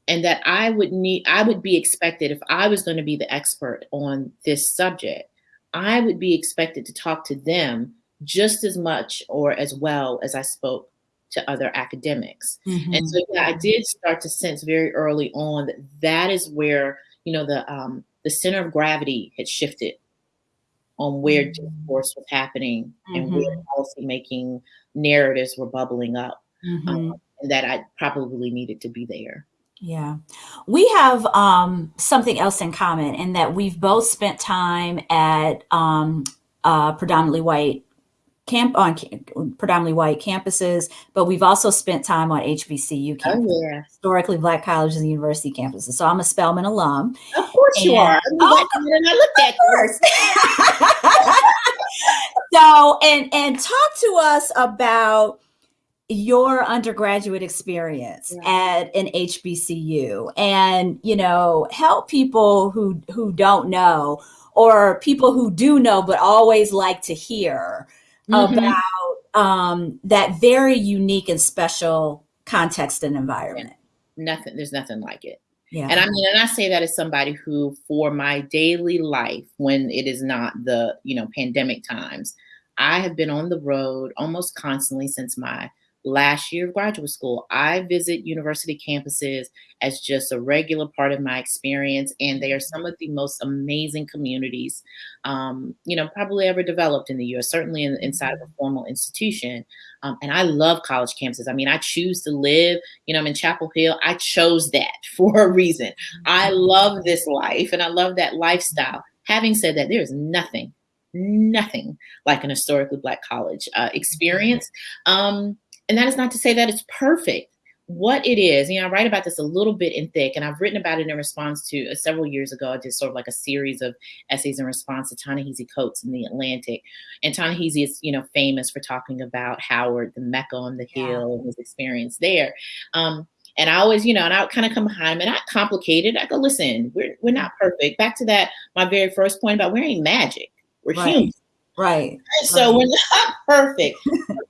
and that I would need, I would be expected if I was going to be the expert on this subject, I would be expected to talk to them just as much or as well as I spoke to other academics. Mm-hmm. And so yeah, I did start to sense very early on that that is where, you know, the um, the center of gravity had shifted on where mm-hmm. discourse was happening and mm-hmm. where policy making narratives were bubbling up. Mm-hmm. Um, and that I probably needed to be there. Yeah. We have um, something else in common in that we've both spent time at um, uh, predominantly white camp on predominantly white campuses, but we've also spent time on HBCU oh, campuses, oh, yeah. historically black colleges and university campuses. So I'm a Spelman alum. Of course and, you are. Oh, I looked at so and and talk to us about your undergraduate experience yeah. at an HBCU and you know help people who who don't know or people who do know but always like to hear mm-hmm. about um, that very unique and special context and environment. Nothing, there's nothing like it. Yeah. And I mean, and I say that as somebody who, for my daily life, when it is not the, you know, pandemic times, I have been on the road almost constantly since my last year of graduate school. I visit university campuses as just a regular part of my experience, and they are some of the most amazing communities, um, you know, probably ever developed in the U.S. Certainly in, inside of a formal institution. Um, and I love college campuses. I mean, I choose to live. You know, I'm in Chapel Hill. I chose that for a reason. I mm-hmm. love this life, and I love that lifestyle. Having said that, there is nothing nothing like an historically black college uh, experience. Um, and that is not to say that it's perfect. What it is, you know, I write about this a little bit in thick, and I've written about it in response to uh, several years ago. I did sort of like a series of essays in response to Ta-Nehisi Coates in the Atlantic. And Ta-Nehisi is, you know, famous for talking about Howard, the Mecca on the Hill, and his experience there. Um, and I always, you know, and I would kind of come behind him and I complicated. I go, listen, we're, we're not perfect. Back to that, my very first point about we're wearing magic. We're right. human. Right. So right. we're not perfect.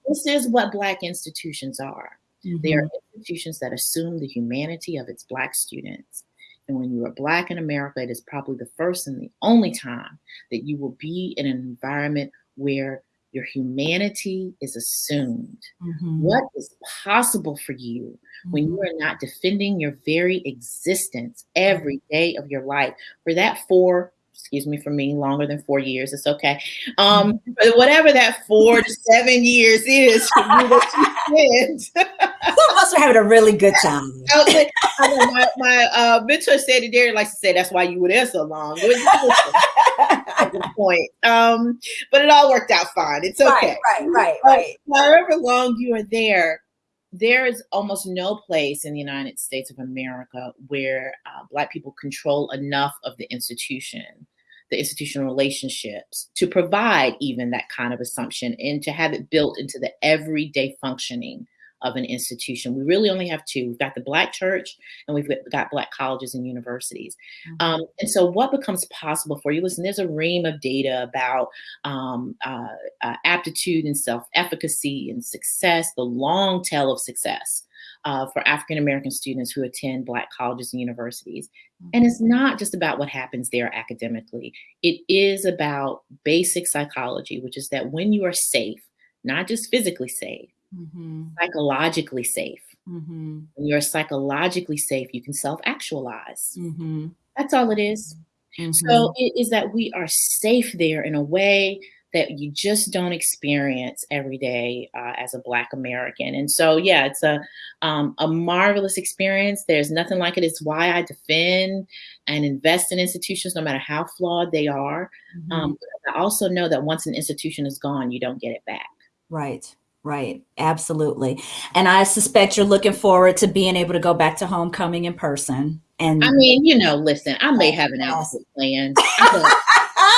this is what Black institutions are. Mm-hmm. They are mm-hmm. institutions that assume the humanity of its Black students. And when you are Black in America, it is probably the first and the only time that you will be in an environment where your humanity is assumed. Mm-hmm. What is possible for you mm-hmm. when you are not defending your very existence every day of your life for that four excuse me for me longer than four years it's okay. Um but whatever that four to seven years is some of us are having a really good time. I my, my uh, mentor said it there likes to say that's why you were there so long. Point. Um but it all worked out fine. It's okay. right right right, right. however long you are there there is almost no place in the United States of America where uh, Black people control enough of the institution, the institutional relationships to provide even that kind of assumption and to have it built into the everyday functioning of an institution. We really only have two. We've got the Black church and we've got Black colleges and universities. Mm-hmm. Um, and so, what becomes possible for you? Listen, there's a ream of data about um, uh, uh, aptitude and self efficacy and success, the long tail of success. Uh, for African American students who attend Black colleges and universities. And it's not just about what happens there academically, it is about basic psychology, which is that when you are safe, not just physically safe, mm-hmm. psychologically safe. Mm-hmm. When you're psychologically safe, you can self actualize. Mm-hmm. That's all it is. So mm-hmm. it is that we are safe there in a way that you just don't experience every day uh, as a Black American. And so, yeah, it's a um, a marvelous experience. There's nothing like it. It's why I defend and invest in institutions, no matter how flawed they are. Mm-hmm. Um, I also know that once an institution is gone, you don't get it back. Right. Right, absolutely. And I suspect you're looking forward to being able to go back to homecoming in person. And I mean, you know, listen, I may have an outfit plan.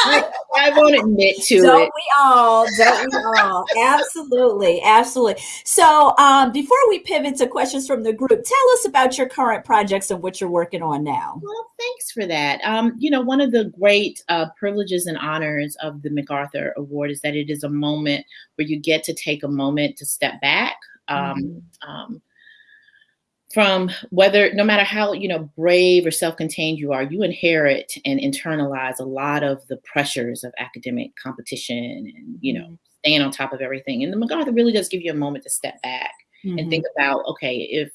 I, I, won't admit to don't it. we all? Don't we all? absolutely, absolutely. So, um, before we pivot to questions from the group, tell us about your current projects and what you're working on now. Well, thanks for that. Um, you know, one of the great uh, privileges and honors of the MacArthur Award is that it is a moment where you get to take a moment to step back. Um, mm-hmm. um, from whether no matter how you know brave or self-contained you are you inherit and internalize a lot of the pressures of academic competition and you know mm-hmm. staying on top of everything and the MacArthur really does give you a moment to step back mm-hmm. and think about okay if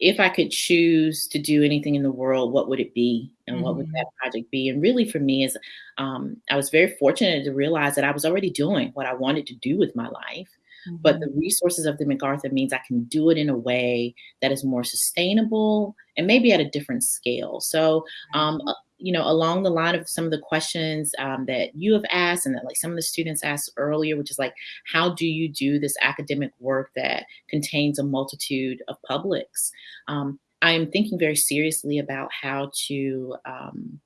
if I could choose to do anything in the world, what would it be? And mm-hmm. what would that mm-hmm. project be? And really, for me, is um, I was very fortunate to realize that I was already doing what I wanted to do with my life. Mm-hmm. But the mm-hmm. resources of the MacArthur means I can do it in a way that is more sustainable and maybe at a different scale. So, um, you know, along the line of some of the questions um, that you have asked and that like some of the students asked earlier, which is like, how do you do this academic work that contains a multitude of publics? Um, I am thinking very seriously about how to um,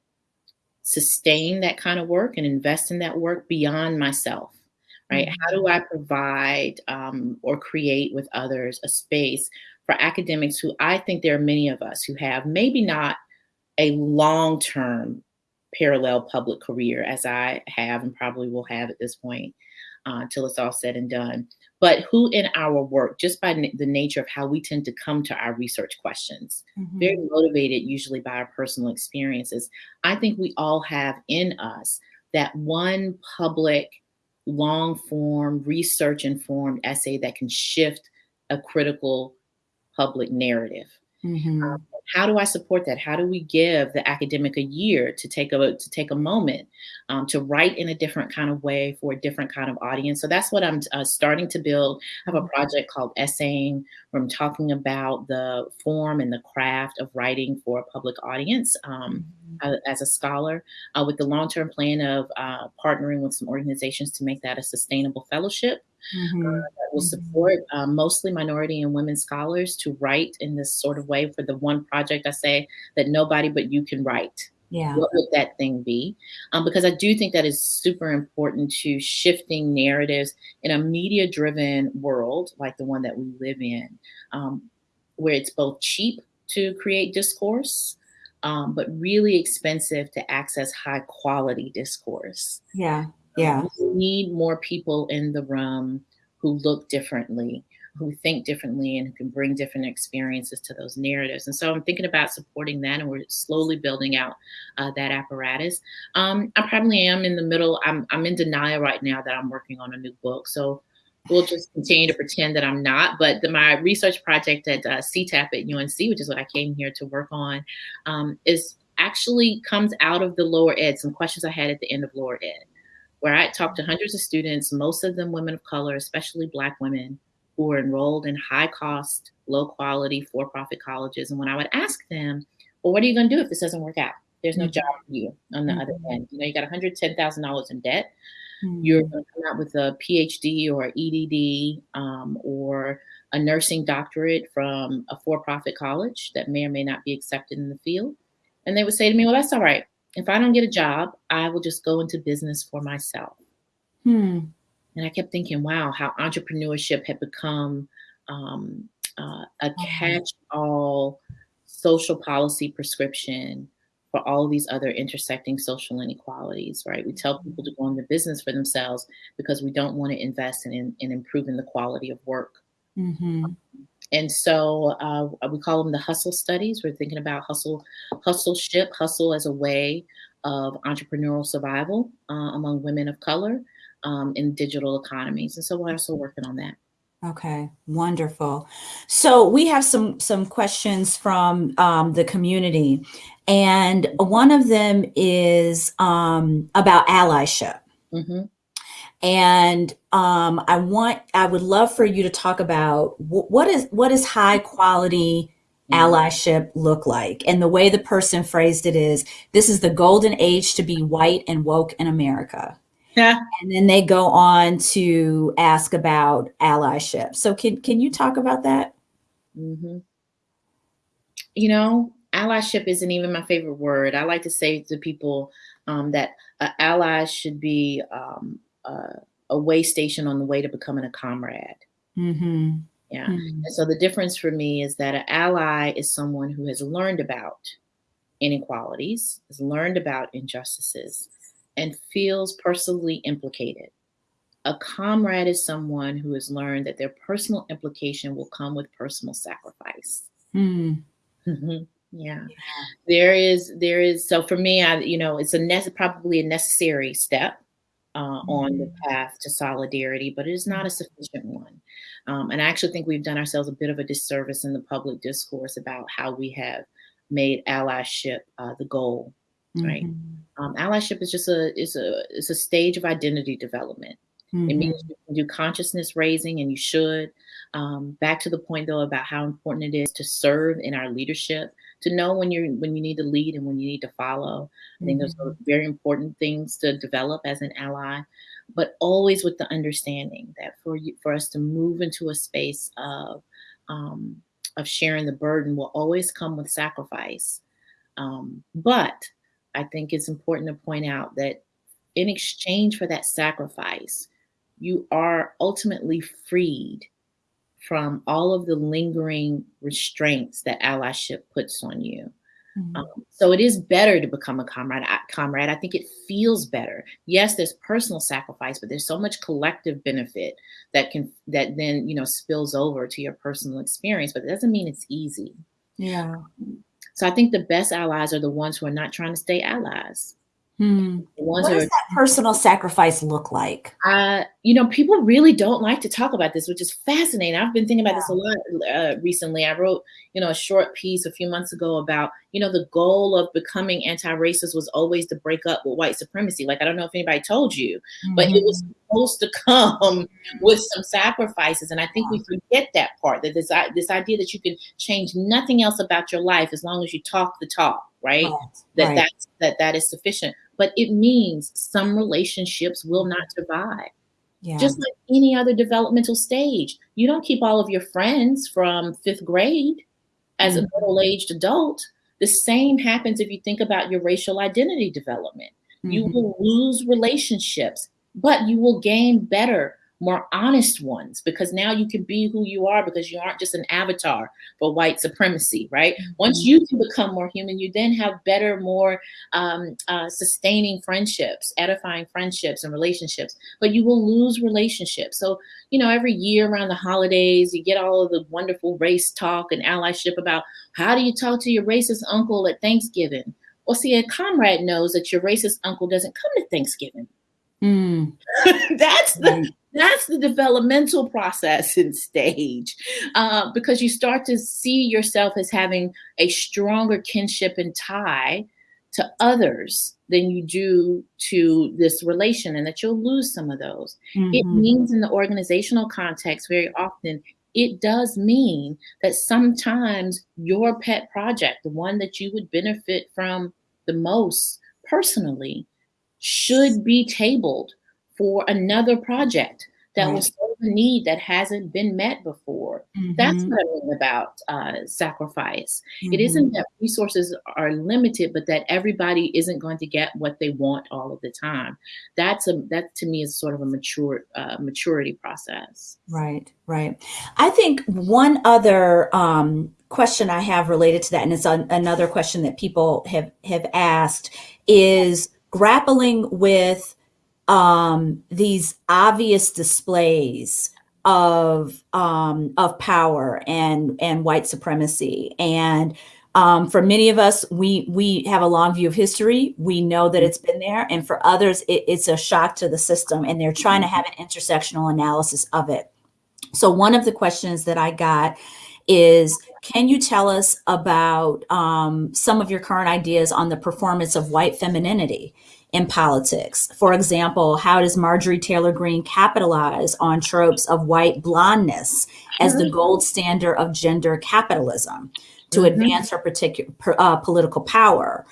sustain that kind of work and invest in that work beyond myself, right? Mm-hmm. How do I provide um, or create with others a space for academics who I think there are many of us who have maybe not a long term parallel public career as I have and probably will have at this point uh, until it's all said and done. But who in our work, just by the nature of how we tend to come to our research questions, mm-hmm. very motivated usually by our personal experiences, I think we all have in us that one public, long form, research informed essay that can shift a critical public narrative. Mm-hmm. Um, how do I support that? How do we give the academic a year to take a to take a moment um, to write in a different kind of way for a different kind of audience? So that's what I'm uh, starting to build. I have a project called Essaying, where I'm talking about the form and the craft of writing for a public audience um, mm-hmm. as a scholar, uh, with the long term plan of uh, partnering with some organizations to make that a sustainable fellowship mm-hmm. uh, that will mm-hmm. support uh, mostly minority and women scholars to write in this sort of way for the one project I say that nobody but you can write. Yeah. What would that thing be? Um, because I do think that is super important to shifting narratives in a media driven world like the one that we live in, um, where it's both cheap to create discourse, um, but really expensive to access high quality discourse. Yeah. Yeah. We need more people in the room who look differently, who think differently, and who can bring different experiences to those narratives. And so I'm thinking about supporting that, and we're slowly building out uh, that apparatus. Um, I probably am in the middle. I'm I'm in denial right now that I'm working on a new book. So we'll just continue to pretend that I'm not. But the, my research project at uh, CITAP at UNC, which is what I came here to work on, um, is actually comes out of the lower ed. Some questions I had at the end of lower ed where I talked to hundreds of students, most of them women of color, especially Black women, who were enrolled in high cost, low quality, for profit colleges. And when I would ask them, well, what are you going to do if this doesn't work out? There's no mm-hmm. job for you on the mm-hmm. other end. You know, you got $110,000 in debt. Mm-hmm. You're going to come out with a PhD or EDD um, or a nursing doctorate from a for profit college that may or may not be accepted in the field. And they would say to me, well, that's all right if I don't get a job, I will just go into business for myself. Hmm. And I kept thinking, wow, how entrepreneurship had become um, uh, a uh-huh. catch all social policy prescription for all these other intersecting social inequalities, right? We tell people to go into business for themselves because we don't want to invest in, in improving the quality of work. Mm-hmm. And so uh, we call them the hustle studies. We're thinking about hustle, hustle ship, hustle as a way of entrepreneurial survival uh, among women of color um, in digital economies. And so we're also working on that. Okay, wonderful. So we have some some questions from um, the community, and one of them is um, about allyship. Mm-hmm. And um, I want, I would love for you to talk about what is what is high quality mm-hmm. allyship look like? And the way the person phrased it is, this is the golden age to be white and woke in America. Yeah. And then they go on to ask about allyship. So can can you talk about that? Mm-hmm. You know, allyship isn't even my favorite word. I like to say to people um, that uh, allies should be um, uh, a way station on the way to becoming a comrade. Mm-hmm. Yeah. Mm-hmm. And so the difference for me is that an ally is someone who has learned about inequalities, has learned about injustices, and feels personally implicated. A comrade is someone who has learned that their personal implication will come with personal sacrifice. Mm. yeah. yeah. There is, there is, so for me, I, you know, it's a ne- probably a necessary step uh, mm-hmm. on the mm-hmm. path to solidarity, but it is not a sufficient one. Um, and I actually think we've done ourselves a bit of a disservice in the public discourse about how we have made allyship uh, the goal, mm-hmm. right? Um, allyship is just a is a is a stage of identity development. Mm-hmm. It means you can do consciousness raising, and you should. Um, back to the point though about how important it is to serve in our leadership, to know when you're when you need to lead and when you need to follow. I think those are mm-hmm. very important things to develop as an ally, but always with the understanding that for you for us to move into a space of um, of sharing the burden will always come with sacrifice. Um, but I think it's important to point out that in exchange for that sacrifice, you are ultimately freed from all of the lingering restraints that allyship puts on you. Mm-hmm. Um, so it is better to become a comrade. Comrade, I think it feels better. Yes, there's personal sacrifice, but there's so much collective benefit that can that then you know spills over to your personal experience. But it doesn't mean it's easy. Yeah. So I think the best allies are the ones who are not trying to stay allies. Hmm. What does that personal sacrifice look like? Uh, you know, people really don't like to talk about this, which is fascinating. I've been thinking about yeah. this a lot uh, recently. I wrote, you know, a short piece a few months ago about, you know, the goal of becoming anti-racist was always to break up with white supremacy. Like, I don't know if anybody told you, mm-hmm. but it was mm-hmm. supposed to come with some sacrifices. And I think we forget that part, that this, this idea that you can change nothing else about your life as long as you talk the talk, right? right. That right. that's that that is sufficient but it means some relationships will not survive. Yeah. Just like any other developmental stage, you don't keep all of your friends from fifth grade as mm-hmm. a middle aged adult. The same happens if you think about your racial identity development. Mm-hmm. You will lose relationships, but you will gain better more honest ones because now you can be who you are because you aren't just an avatar for white supremacy, right? Mm-hmm. Once you can become more human, you then have better, more um, uh, sustaining friendships, edifying friendships and relationships, but you will lose relationships. So, you know, every year around the holidays, you get all of the wonderful race talk and allyship about how do you talk to your racist uncle at Thanksgiving? Well, see, a comrade knows that your racist uncle doesn't come to Thanksgiving. Mm. that's the that's the developmental process and stage uh, because you start to see yourself as having a stronger kinship and tie to others than you do to this relation and that you'll lose some of those mm-hmm. it means in the organizational context very often it does mean that sometimes your pet project the one that you would benefit from the most personally should be tabled for another project that right. will serve a need that hasn't been met before. Mm-hmm. That's what I mean about uh, sacrifice. Mm-hmm. It isn't that resources are limited, but that everybody isn't going to get what they want all of the time. That's a that to me is sort of a mature uh, maturity process. Right, right. I think one other um, question I have related to that, and it's an, another question that people have have asked, is grappling with um, these obvious displays of um, of power and and white supremacy. And um, for many of us we we have a long view of history. We know that it's been there. And for others it, it's a shock to the system and they're trying to have an intersectional analysis of it. So one of the questions that i got is can you tell us about um, some of your current ideas on the performance of white femininity in politics? For example, how does Marjorie Taylor Greene capitalize on tropes of white blondness as the gold standard of gender capitalism to mm-hmm. advance her particular uh, political power?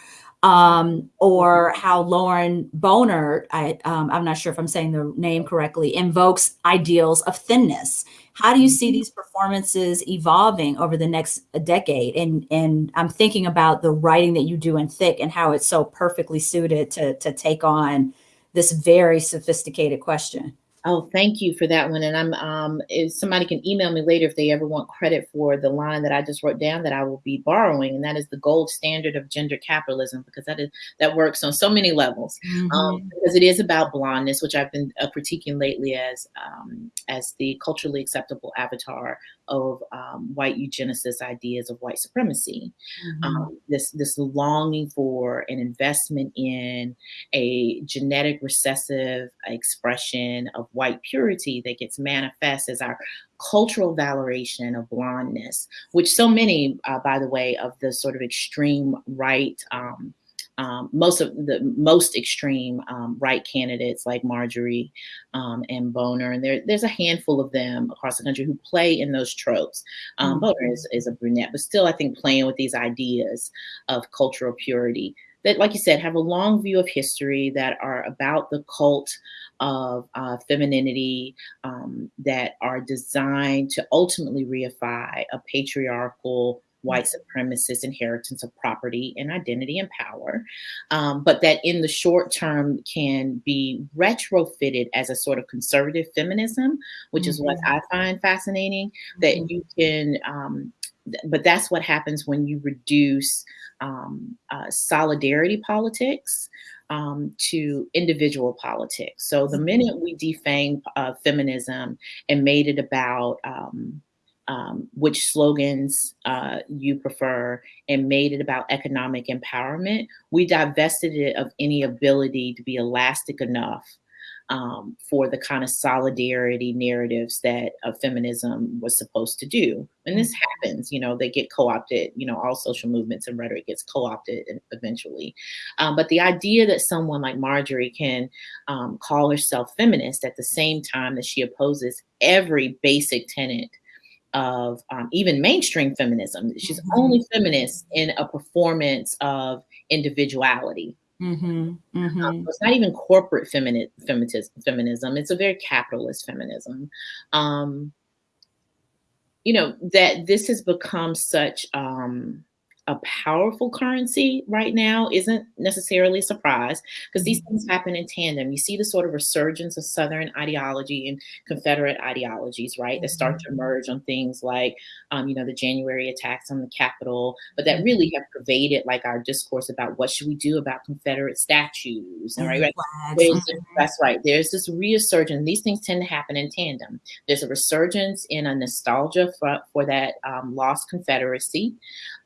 Um, or how Lauren Boner, I, um, I'm not sure if I'm saying the name correctly, invokes ideals of thinness. How do you see mm-hmm. these performances evolving over the next decade? And and I'm thinking about the writing that you do in Thick and how it's so perfectly suited to to take on this very sophisticated question. Oh, thank you for that one. And I'm um if somebody can email me later if they ever want credit for the line that I just wrote down that I will be borrowing, and that is the gold standard of gender capitalism, because that is that works on so many levels. Um, mm-hmm. Um, because it is about blondness, which I've been uh, critiquing lately as um, as the culturally acceptable avatar of um, white eugenicist ideas of white supremacy. Mm-hmm. Um, this this longing for an investment in a genetic recessive expression of white purity that gets manifest as our cultural valoration of blondness, which so many, uh, by the way, of the sort of extreme right um, um, most of the most extreme um, right candidates like Marjorie um, and Boner, and there, there's a handful of them across the country who play in those tropes. Um, mm-hmm. Boner is, is a brunette, but still, I think playing with these ideas of cultural purity that, like you said, have a long view of history that are about the cult of uh, femininity um, that are designed to ultimately reify a patriarchal white supremacist inheritance of property and identity and power, um, but that in the short term can be retrofitted as a sort of conservative feminism, which mm-hmm. is what mm-hmm. I find fascinating. Mm-hmm. That you can, um, th- but that's what happens when you reduce um, uh, solidarity politics. Um, to individual politics. So the mm-hmm. minute we defamed uh, feminism and made it about um, um, which slogans uh, you prefer and made it about economic empowerment, we divested it of any ability to be elastic enough um, for the kind of solidarity narratives that uh, feminism was supposed to do. And this mm-hmm. happens, you know, they get co opted, you know, all social movements and rhetoric gets co opted eventually. Um, but the idea that someone like Marjorie can um, call herself feminist at the same time that she opposes every basic tenet of um, even mainstream feminism. She's mm-hmm. only feminist in a performance of individuality. Mm-hmm. Mm-hmm. Um, it's not even corporate femini- feminism. It's a very capitalist feminism. Um, you know that this has become such um, a powerful currency right now isn't necessarily a surprise because these mm-hmm. things happen in tandem. You see the sort of resurgence of Southern ideology and Confederate ideologies, right, that start to mm-hmm. emerge on things like, um, you know, the January attacks on the Capitol, but that really mm-hmm. have pervaded like our discourse about what should we do about Confederate statues, and right, right? that's right. There's this resurgence. These things tend to happen in tandem. There's a resurgence in a nostalgia for, for that um, lost Confederacy.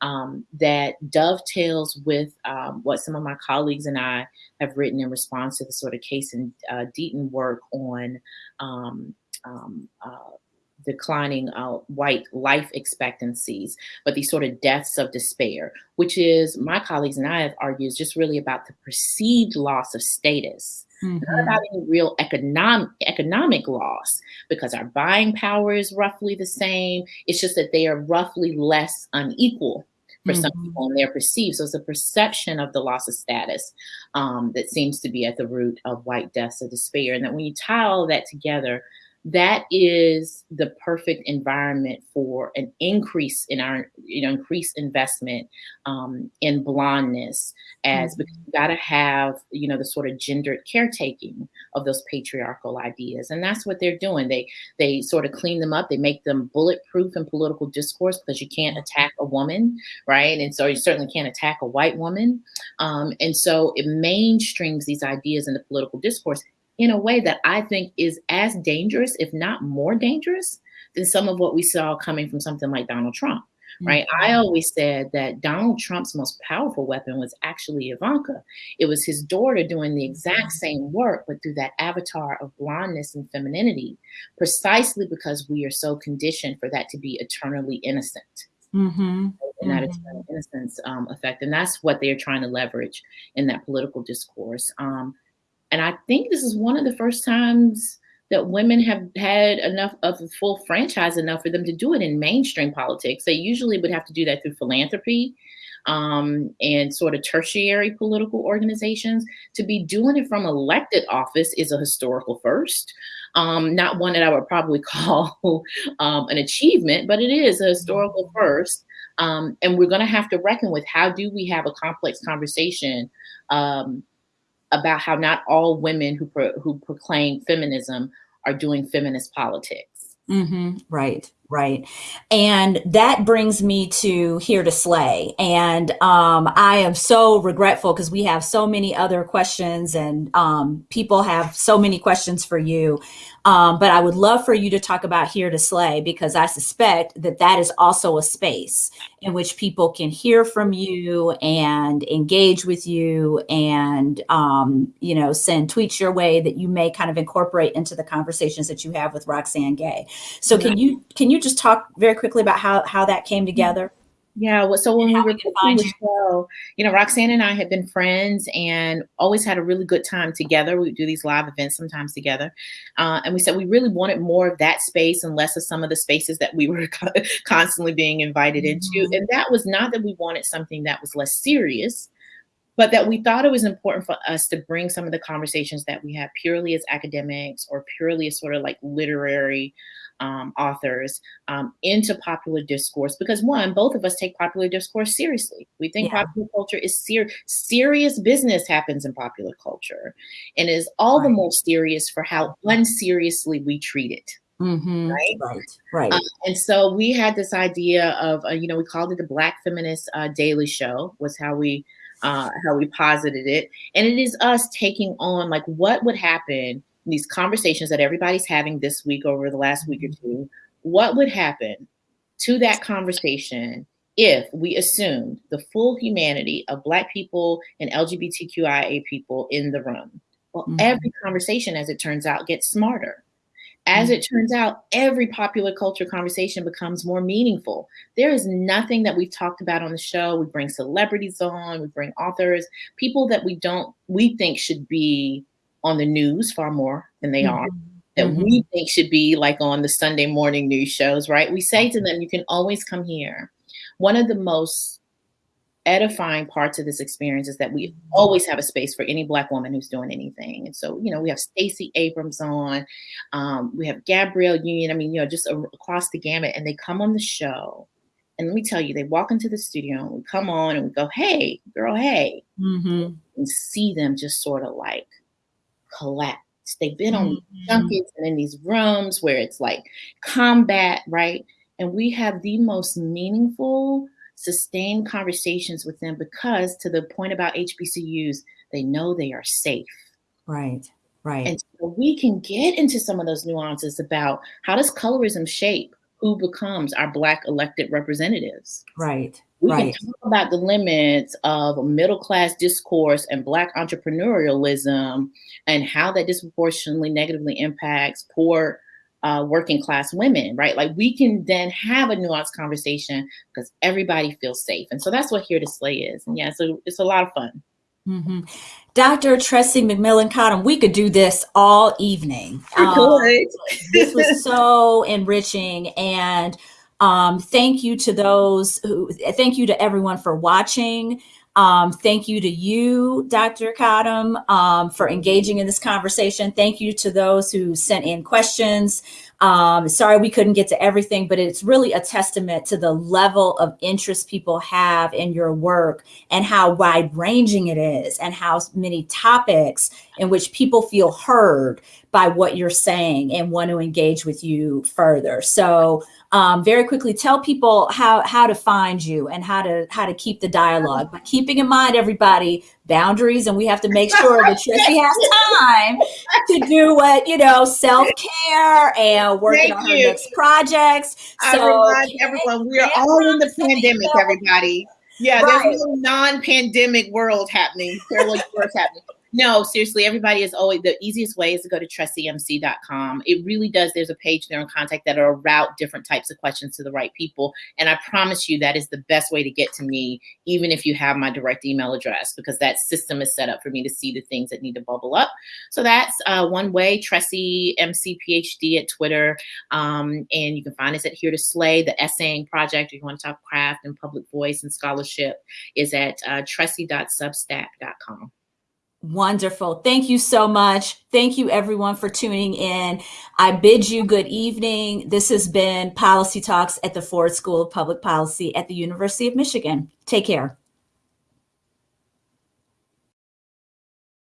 Um, that dovetails with um, what some of my colleagues and I have written in response to the sort of Case and uh, Deaton work on um, um, uh, declining uh, white life expectancies, but these sort of deaths of despair, which is my colleagues and I have argued is just really about the perceived loss of status. Mm-hmm. Not any real economic economic loss because our buying power is roughly the same. It's just that they are roughly less unequal for mm-hmm. some people and they're perceived. So it's a perception of the loss of status um, that seems to be at the root of white deaths of despair. And that when you tie all that together, that is the perfect environment for an increase in our you know increased investment um, in blondness as mm-hmm. because you got to have you know the sort of gendered caretaking of those patriarchal ideas and that's what they're doing. They they sort of clean them up. They make them bulletproof in political discourse because you can't attack a woman right? And so you certainly can't attack a white woman. Um, and so it mainstreams these ideas in the political discourse in a way that I think is as dangerous, if not more dangerous, than some of what we saw coming from something like Donald Trump. Right. Mm-hmm. I always said that Donald Trump's most powerful weapon was actually Ivanka. It was his daughter doing the exact mm-hmm. same work, but through that avatar of blondness and femininity, precisely because we are so conditioned for that to be eternally innocent. Mm-hmm. And that mm-hmm. eternal innocence um, effect. And that's what they're trying to leverage in that political discourse. Um, and I think this is one of the first times that women have had enough of a full franchise enough for them to do it in mainstream politics. They usually would have to do that through philanthropy um, and sort of tertiary political organizations. To be doing it from elected office is a historical first. Um, not one that I would probably call um, an achievement, but it is a historical first. Um, and we're going to have to reckon with how do we have a complex conversation um, about how not all women who pro- who proclaim feminism are doing feminist politics. Mm-hmm. Right, Right. And that brings me to here to slay. And um, I am so regretful because we have so many other questions and um, people have so many questions for you. Um, but I would love for you to talk about Here to Slay because I suspect that that is also a space in which people can hear from you and engage with you and, um, you know, send tweets your way that you may kind of incorporate into the conversations that you have with Roxane Gay. So can you can you just talk very quickly about how, how that came together? Yeah, well, so when we were doing the show, you know, Roxane and I had been friends and always had a really good time together. We do these live events sometimes together, uh, and we said we really wanted more of that space and less of some of the spaces that we were constantly being invited mm-hmm. into. And that was not that we wanted something that was less serious, but that we thought it was important for us to bring some of the conversations that we have purely as academics or purely as sort of like literary um, authors um, into popular discourse because one, both of us take popular discourse seriously. We think yeah. popular culture is ser- serious business happens in popular culture, and is all right. the more serious for how unseriously we treat it. Mm-hmm. Right, right, right. Uh, and so we had this idea of, uh, you know, we called it the Black Feminist uh, Daily Show. Was how we uh, how we posited it, and it is us taking on like what would happen in these conversations that everybody's having this week over the last week or mm-hmm. two, what would happen to that conversation if we assumed the full humanity of Black people and LGBTQIA people in the room? Well, mm-hmm. every conversation, as it turns out, gets smarter. As it turns out, every popular culture conversation becomes more meaningful. There is nothing that we've talked about on the show. We bring celebrities on, we bring authors, people that we don't, we think should be on the news far more than they mm-hmm. are that mm-hmm. we think should be like on the Sunday morning news shows, right? We say to them, you can always come here. One of the most edifying parts of this experience is that we always have a space for any black woman who's doing anything. And so, you know, we have Stacey Abrams on, um, we have Gabrielle Union. I mean, you know, just a, across the gamut, and they come on the show. And let me tell you, they walk into the studio and we come on and we go, "Hey, girl, hey," mm-hmm. and see them just sort of like collapse. They've been on mm-hmm. junkets and in these rooms where it's like combat, right? And we have the most meaningful, sustained conversations with them because, to the point about HBCUs, they know they are safe. Right, right. And so we can get into some of those nuances about how does colorism shape who becomes our Black elected representatives? Right. We right. can talk about the limits of middle class discourse and Black entrepreneurialism and how that disproportionately negatively impacts poor uh, working class women, right? Like we can then have a nuanced conversation because everybody feels safe. And so that's what Hear to Slay is. And yeah, so it's a lot of fun. Mm-hmm. Dr. Tressie McMillan Cottom, we could do this all evening. Um, this was so enriching. And um, thank you to those who, thank you to everyone for watching. Um, thank you to you, Dr. Cottom, um, for engaging in this conversation. Thank you to those who sent in questions. Um, sorry we couldn't get to everything, but it's really a testament to the level of interest people have in your work and how wide ranging it is and how many topics in which people feel heard by what you're saying and want to engage with you further. So um, very quickly tell people how how to find you and how to how to keep the dialogue but keeping in mind everybody boundaries and we have to make sure that Tressie has time to do what you know self-care and working Thank on her next projects. So I everyone we are all in the pandemic everybody. Yeah right. there's no non-pandemic world happening. Parallel world happening no, seriously, everybody is always the easiest way is to go to tressiemc.com. It really does. There's a page there on contact that'll route different types of questions to the right people. And I promise you that is the best way to get to me, even if you have my direct email address, because that system is set up for me to see the things that need to bubble up. So that's uh, one way, Tressie MC PhD at Twitter. Um, and you can find us at Hear to Slay, the essaying project. If you want to talk craft and public voice and scholarship, is at uh. Wonderful. Thank you so much. Thank you, everyone, for tuning in. I bid you good evening. This has been Policy Talks at the Ford School of Public Policy at the University of Michigan. Take care.